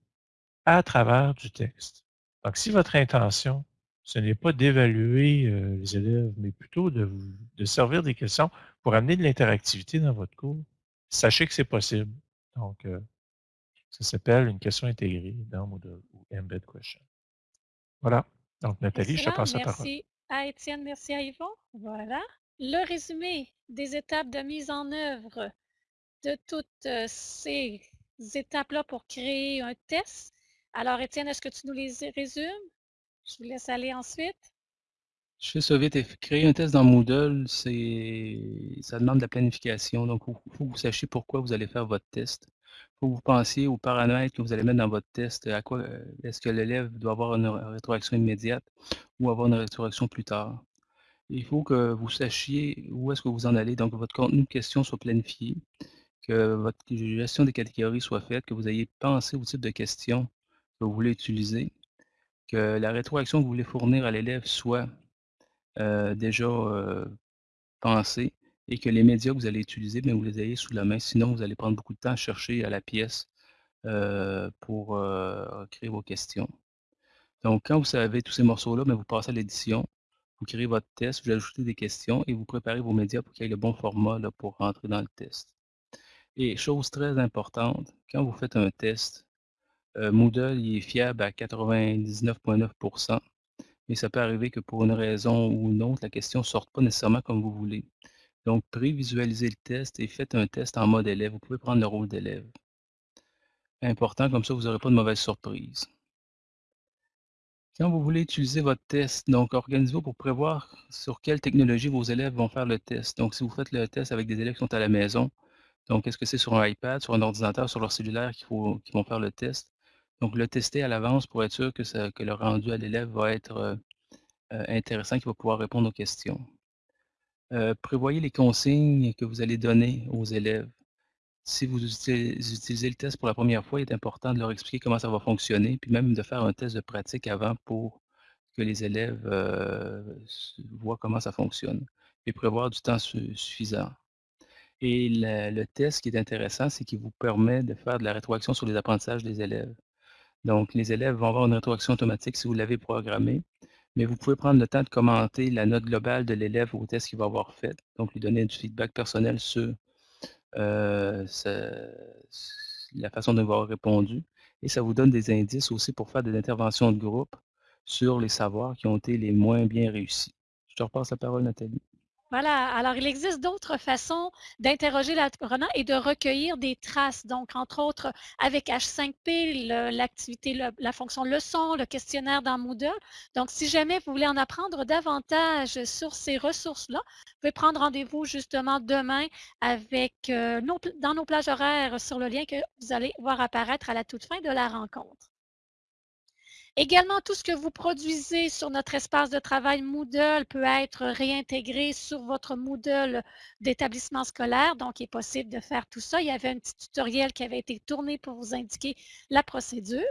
à travers du texte. Donc, si votre intention, ce n'est pas d'évaluer euh, les élèves, mais plutôt de, vous, de servir des questions pour amener de l'interactivité dans votre cours, sachez que c'est possible. Donc, euh, ça s'appelle une question intégrée dans Moodle ou Embed Question. Voilà. Donc, Nathalie, je te passe la parole. Merci à Étienne, merci à Yvon. Voilà. Le résumé des étapes de mise en œuvre de toutes euh, ces étapes-là pour créer un test. Alors, Étienne, est-ce que tu nous les résumes? Je vous laisse aller ensuite. Je fais ça vite. et Créer un test dans Moodle, ça demande de la planification. Donc, il faut que vous sachiez pourquoi vous allez faire votre test. Il faut que vous pensiez aux paramètres que vous allez mettre dans votre test. À quoi euh, est-ce que l'élève doit avoir une rétroaction immédiate ou avoir une rétroaction plus tard? Il faut que vous sachiez où est-ce que vous en allez. Donc, votre contenu de question soit planifié, que votre gestion des catégories soit faite, que vous ayez pensé au type de questions que vous voulez utiliser, que la rétroaction que vous voulez fournir à l'élève soit euh, déjà euh, et que les médias que vous allez utiliser, vous les ayez sous la main. Sinon, vous allez prendre beaucoup de temps à chercher à la pièce euh, pour euh, créer vos questions. Donc, quand vous savez tous ces morceaux-là, vous passez à l'édition, vous créez votre test, vous ajoutez des questions et vous préparez vos médias pour qu'il y ait le bon format pour rentrer dans le test. Et chose très importante, quand vous faites un test, Moodle il est fiable à 99,9%, mais ça peut arriver que pour une raison ou une autre, la question ne sorte pas nécessairement comme vous voulez. Donc, prévisualisez le test et faites un test en mode élève. Vous pouvez prendre le rôle d'élève. Important, comme ça, vous n'aurez pas de mauvaise surprise. Quand vous voulez utiliser votre test, donc organisez-vous pour prévoir sur quelle technologie vos élèves vont faire le test. Donc, si vous faites le test avec des élèves qui sont à la maison, donc est-ce que c'est sur un iPad, sur un ordinateur, sur leur cellulaire qu'ils vont faire le test? Donc, le tester à l'avance pour être sûr que, le rendu à l'élève va être euh, euh, intéressant, qu'il va pouvoir répondre aux questions. Euh, prévoyez les consignes que vous allez donner aux élèves. Si vous utilisez le test pour la première fois, il est important de leur expliquer comment ça va fonctionner, puis même de faire un test de pratique avant pour que les élèves voient comment ça fonctionne, et prévoir du temps su- suffisant. Et le, le test qui est intéressant, c'est qu'il vous permet de faire de la rétroaction sur les apprentissages des élèves. Donc, les élèves vont avoir une rétroaction automatique si vous l'avez programmé, mais vous pouvez prendre le temps de commenter la note globale de l'élève au test qu'il va avoir fait, donc lui donner du feedback personnel sur euh, la façon dont il va avoir répondu. Et ça vous donne des indices aussi pour faire des interventions de groupe sur les savoirs qui ont été les moins bien réussis. Je te repasse la parole, Nathalie. Voilà. Alors, il existe d'autres façons d'interroger l'apprenant et de recueillir des traces. Donc, entre autres, avec H5P, l'activité, la fonction leçon, le questionnaire dans Moodle. Donc, si jamais vous voulez en apprendre davantage sur ces ressources-là, vous pouvez prendre rendez-vous justement demain euh, dans nos plages horaires sur le lien que vous allez voir apparaître à la toute fin de la rencontre. Également, tout ce que vous produisez sur notre espace de travail Moodle peut être réintégré sur votre Moodle d'établissement scolaire. Donc, il est possible de faire tout ça. Il y avait un petit tutoriel qui avait été tourné pour vous indiquer la procédure.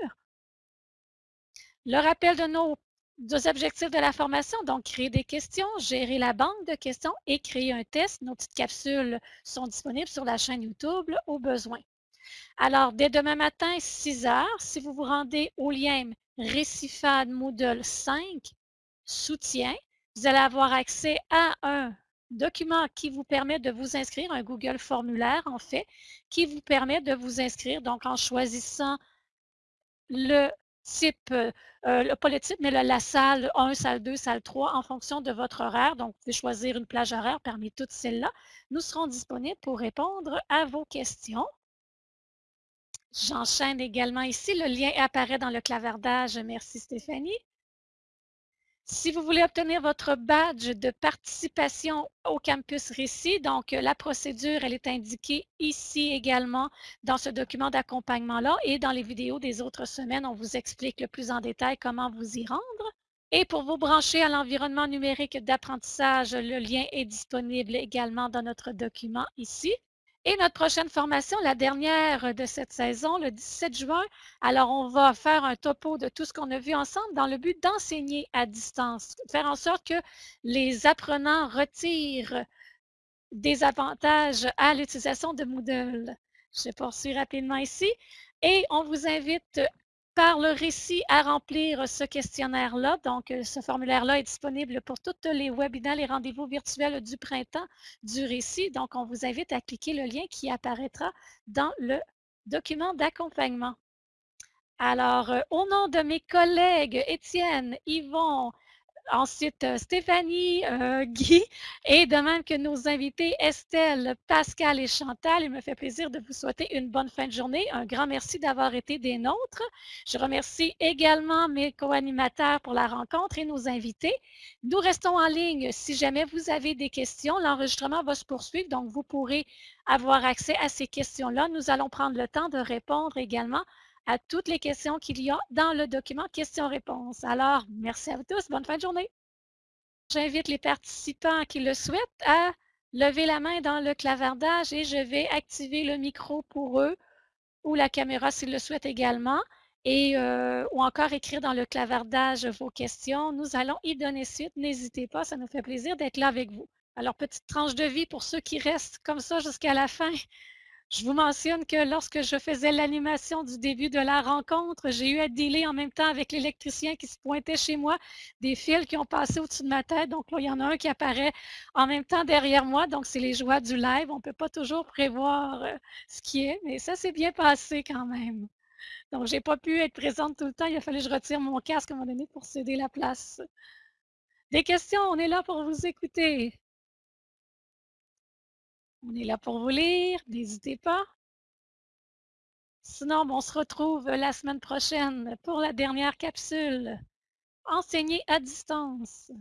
Le rappel de nos deux objectifs de la formation, donc créer des questions, gérer la banque de questions et créer un test. Nos petites capsules sont disponibles sur la chaîne YouTube au besoin. Alors, dès demain matin, 6 heures, si vous vous rendez au lien Récifade Moodle 5 soutien, vous allez avoir accès à un document qui vous permet de vous inscrire, un Google formulaire en fait, qui vous permet de vous inscrire, donc en choisissant le type, euh, pas le type, mais la salle 1, salle 2, salle 3 en fonction de votre horaire. Donc, vous pouvez choisir une plage horaire parmi toutes celles-là. Nous serons disponibles pour répondre à vos questions. J'enchaîne également ici. Le lien apparaît dans le clavardage. Merci Stéphanie. Si vous voulez obtenir votre badge de participation au campus Récit, donc la procédure, elle est indiquée ici également dans ce document d'accompagnement-là et dans les vidéos des autres semaines, on vous explique le plus en détail comment vous y rendre. Et pour vous brancher à l'environnement numérique d'apprentissage, le lien est disponible également dans notre document ici. Et notre prochaine formation, la dernière de cette saison, le 17 juin, alors on va faire un topo de tout ce qu'on a vu ensemble dans le but d'enseigner à distance, faire en sorte que les apprenants retirent des avantages à l'utilisation de Moodle. Je poursuis rapidement ici. Et on vous invite par le récit à remplir ce questionnaire-là. Donc, euh, ce formulaire-là est disponible pour toutes les webinaires et rendez-vous virtuels du printemps du récit. Donc, on vous invite à cliquer le lien qui apparaîtra dans le document d'accompagnement. Alors, euh, au nom de mes collègues Étienne, Yvon, Ensuite, euh, Stéphanie, euh, Guy et de même que nos invités Estelle, Pascal et Chantal. Il me fait plaisir de vous souhaiter une bonne fin de journée. Un grand merci d'avoir été des nôtres. Je remercie également mes co-animateurs pour la rencontre et nos invités. Nous restons en ligne si jamais vous avez des questions. L'enregistrement va se poursuivre, donc vous pourrez avoir accès à ces questions-là. Nous allons prendre le temps de répondre également à toutes les questions qu'il y a dans le document questions-réponses. Alors, merci à vous tous. Bonne fin de journée. J'invite les participants qui le souhaitent à lever la main dans le clavardage et je vais activer le micro pour eux ou la caméra s'ils le souhaitent également et euh, ou encore écrire dans le clavardage vos questions. Nous allons y donner suite. N'hésitez pas, ça nous fait plaisir d'être là avec vous. Alors, petite tranche de vie pour ceux qui restent comme ça jusqu'à la fin. Je vous mentionne que lorsque je faisais l'animation du début de la rencontre, j'ai eu à dealer en même temps avec l'électricien qui se pointait chez moi, des fils qui ont passé au-dessus de ma tête. Donc là, il y en a un qui apparaît en même temps derrière moi. Donc, c'est les joies du live. On ne peut pas toujours prévoir euh, ce qui est, mais ça s'est bien passé quand même. Donc, je n'ai pas pu être présente tout le temps. Il a fallu que je retire mon casque à un moment donné pour céder la place. Des questions, on est là pour vous écouter. On est là pour vous lire, n'hésitez pas. Sinon, on se retrouve la semaine prochaine pour la dernière capsule. Enseigner à distance.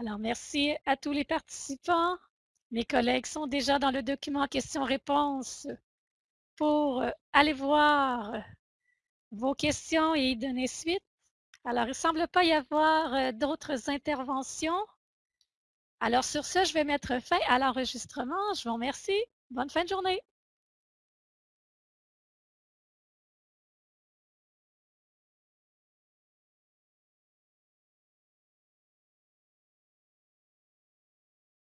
Alors, merci à tous les participants. Mes collègues sont déjà dans le document questions-réponses pour euh, aller voir vos questions et y donner suite. Alors, il ne semble pas y avoir euh, d'autres interventions. Alors sur ce, je vais mettre fin à l'enregistrement. Je vous remercie. Bonne fin de journée.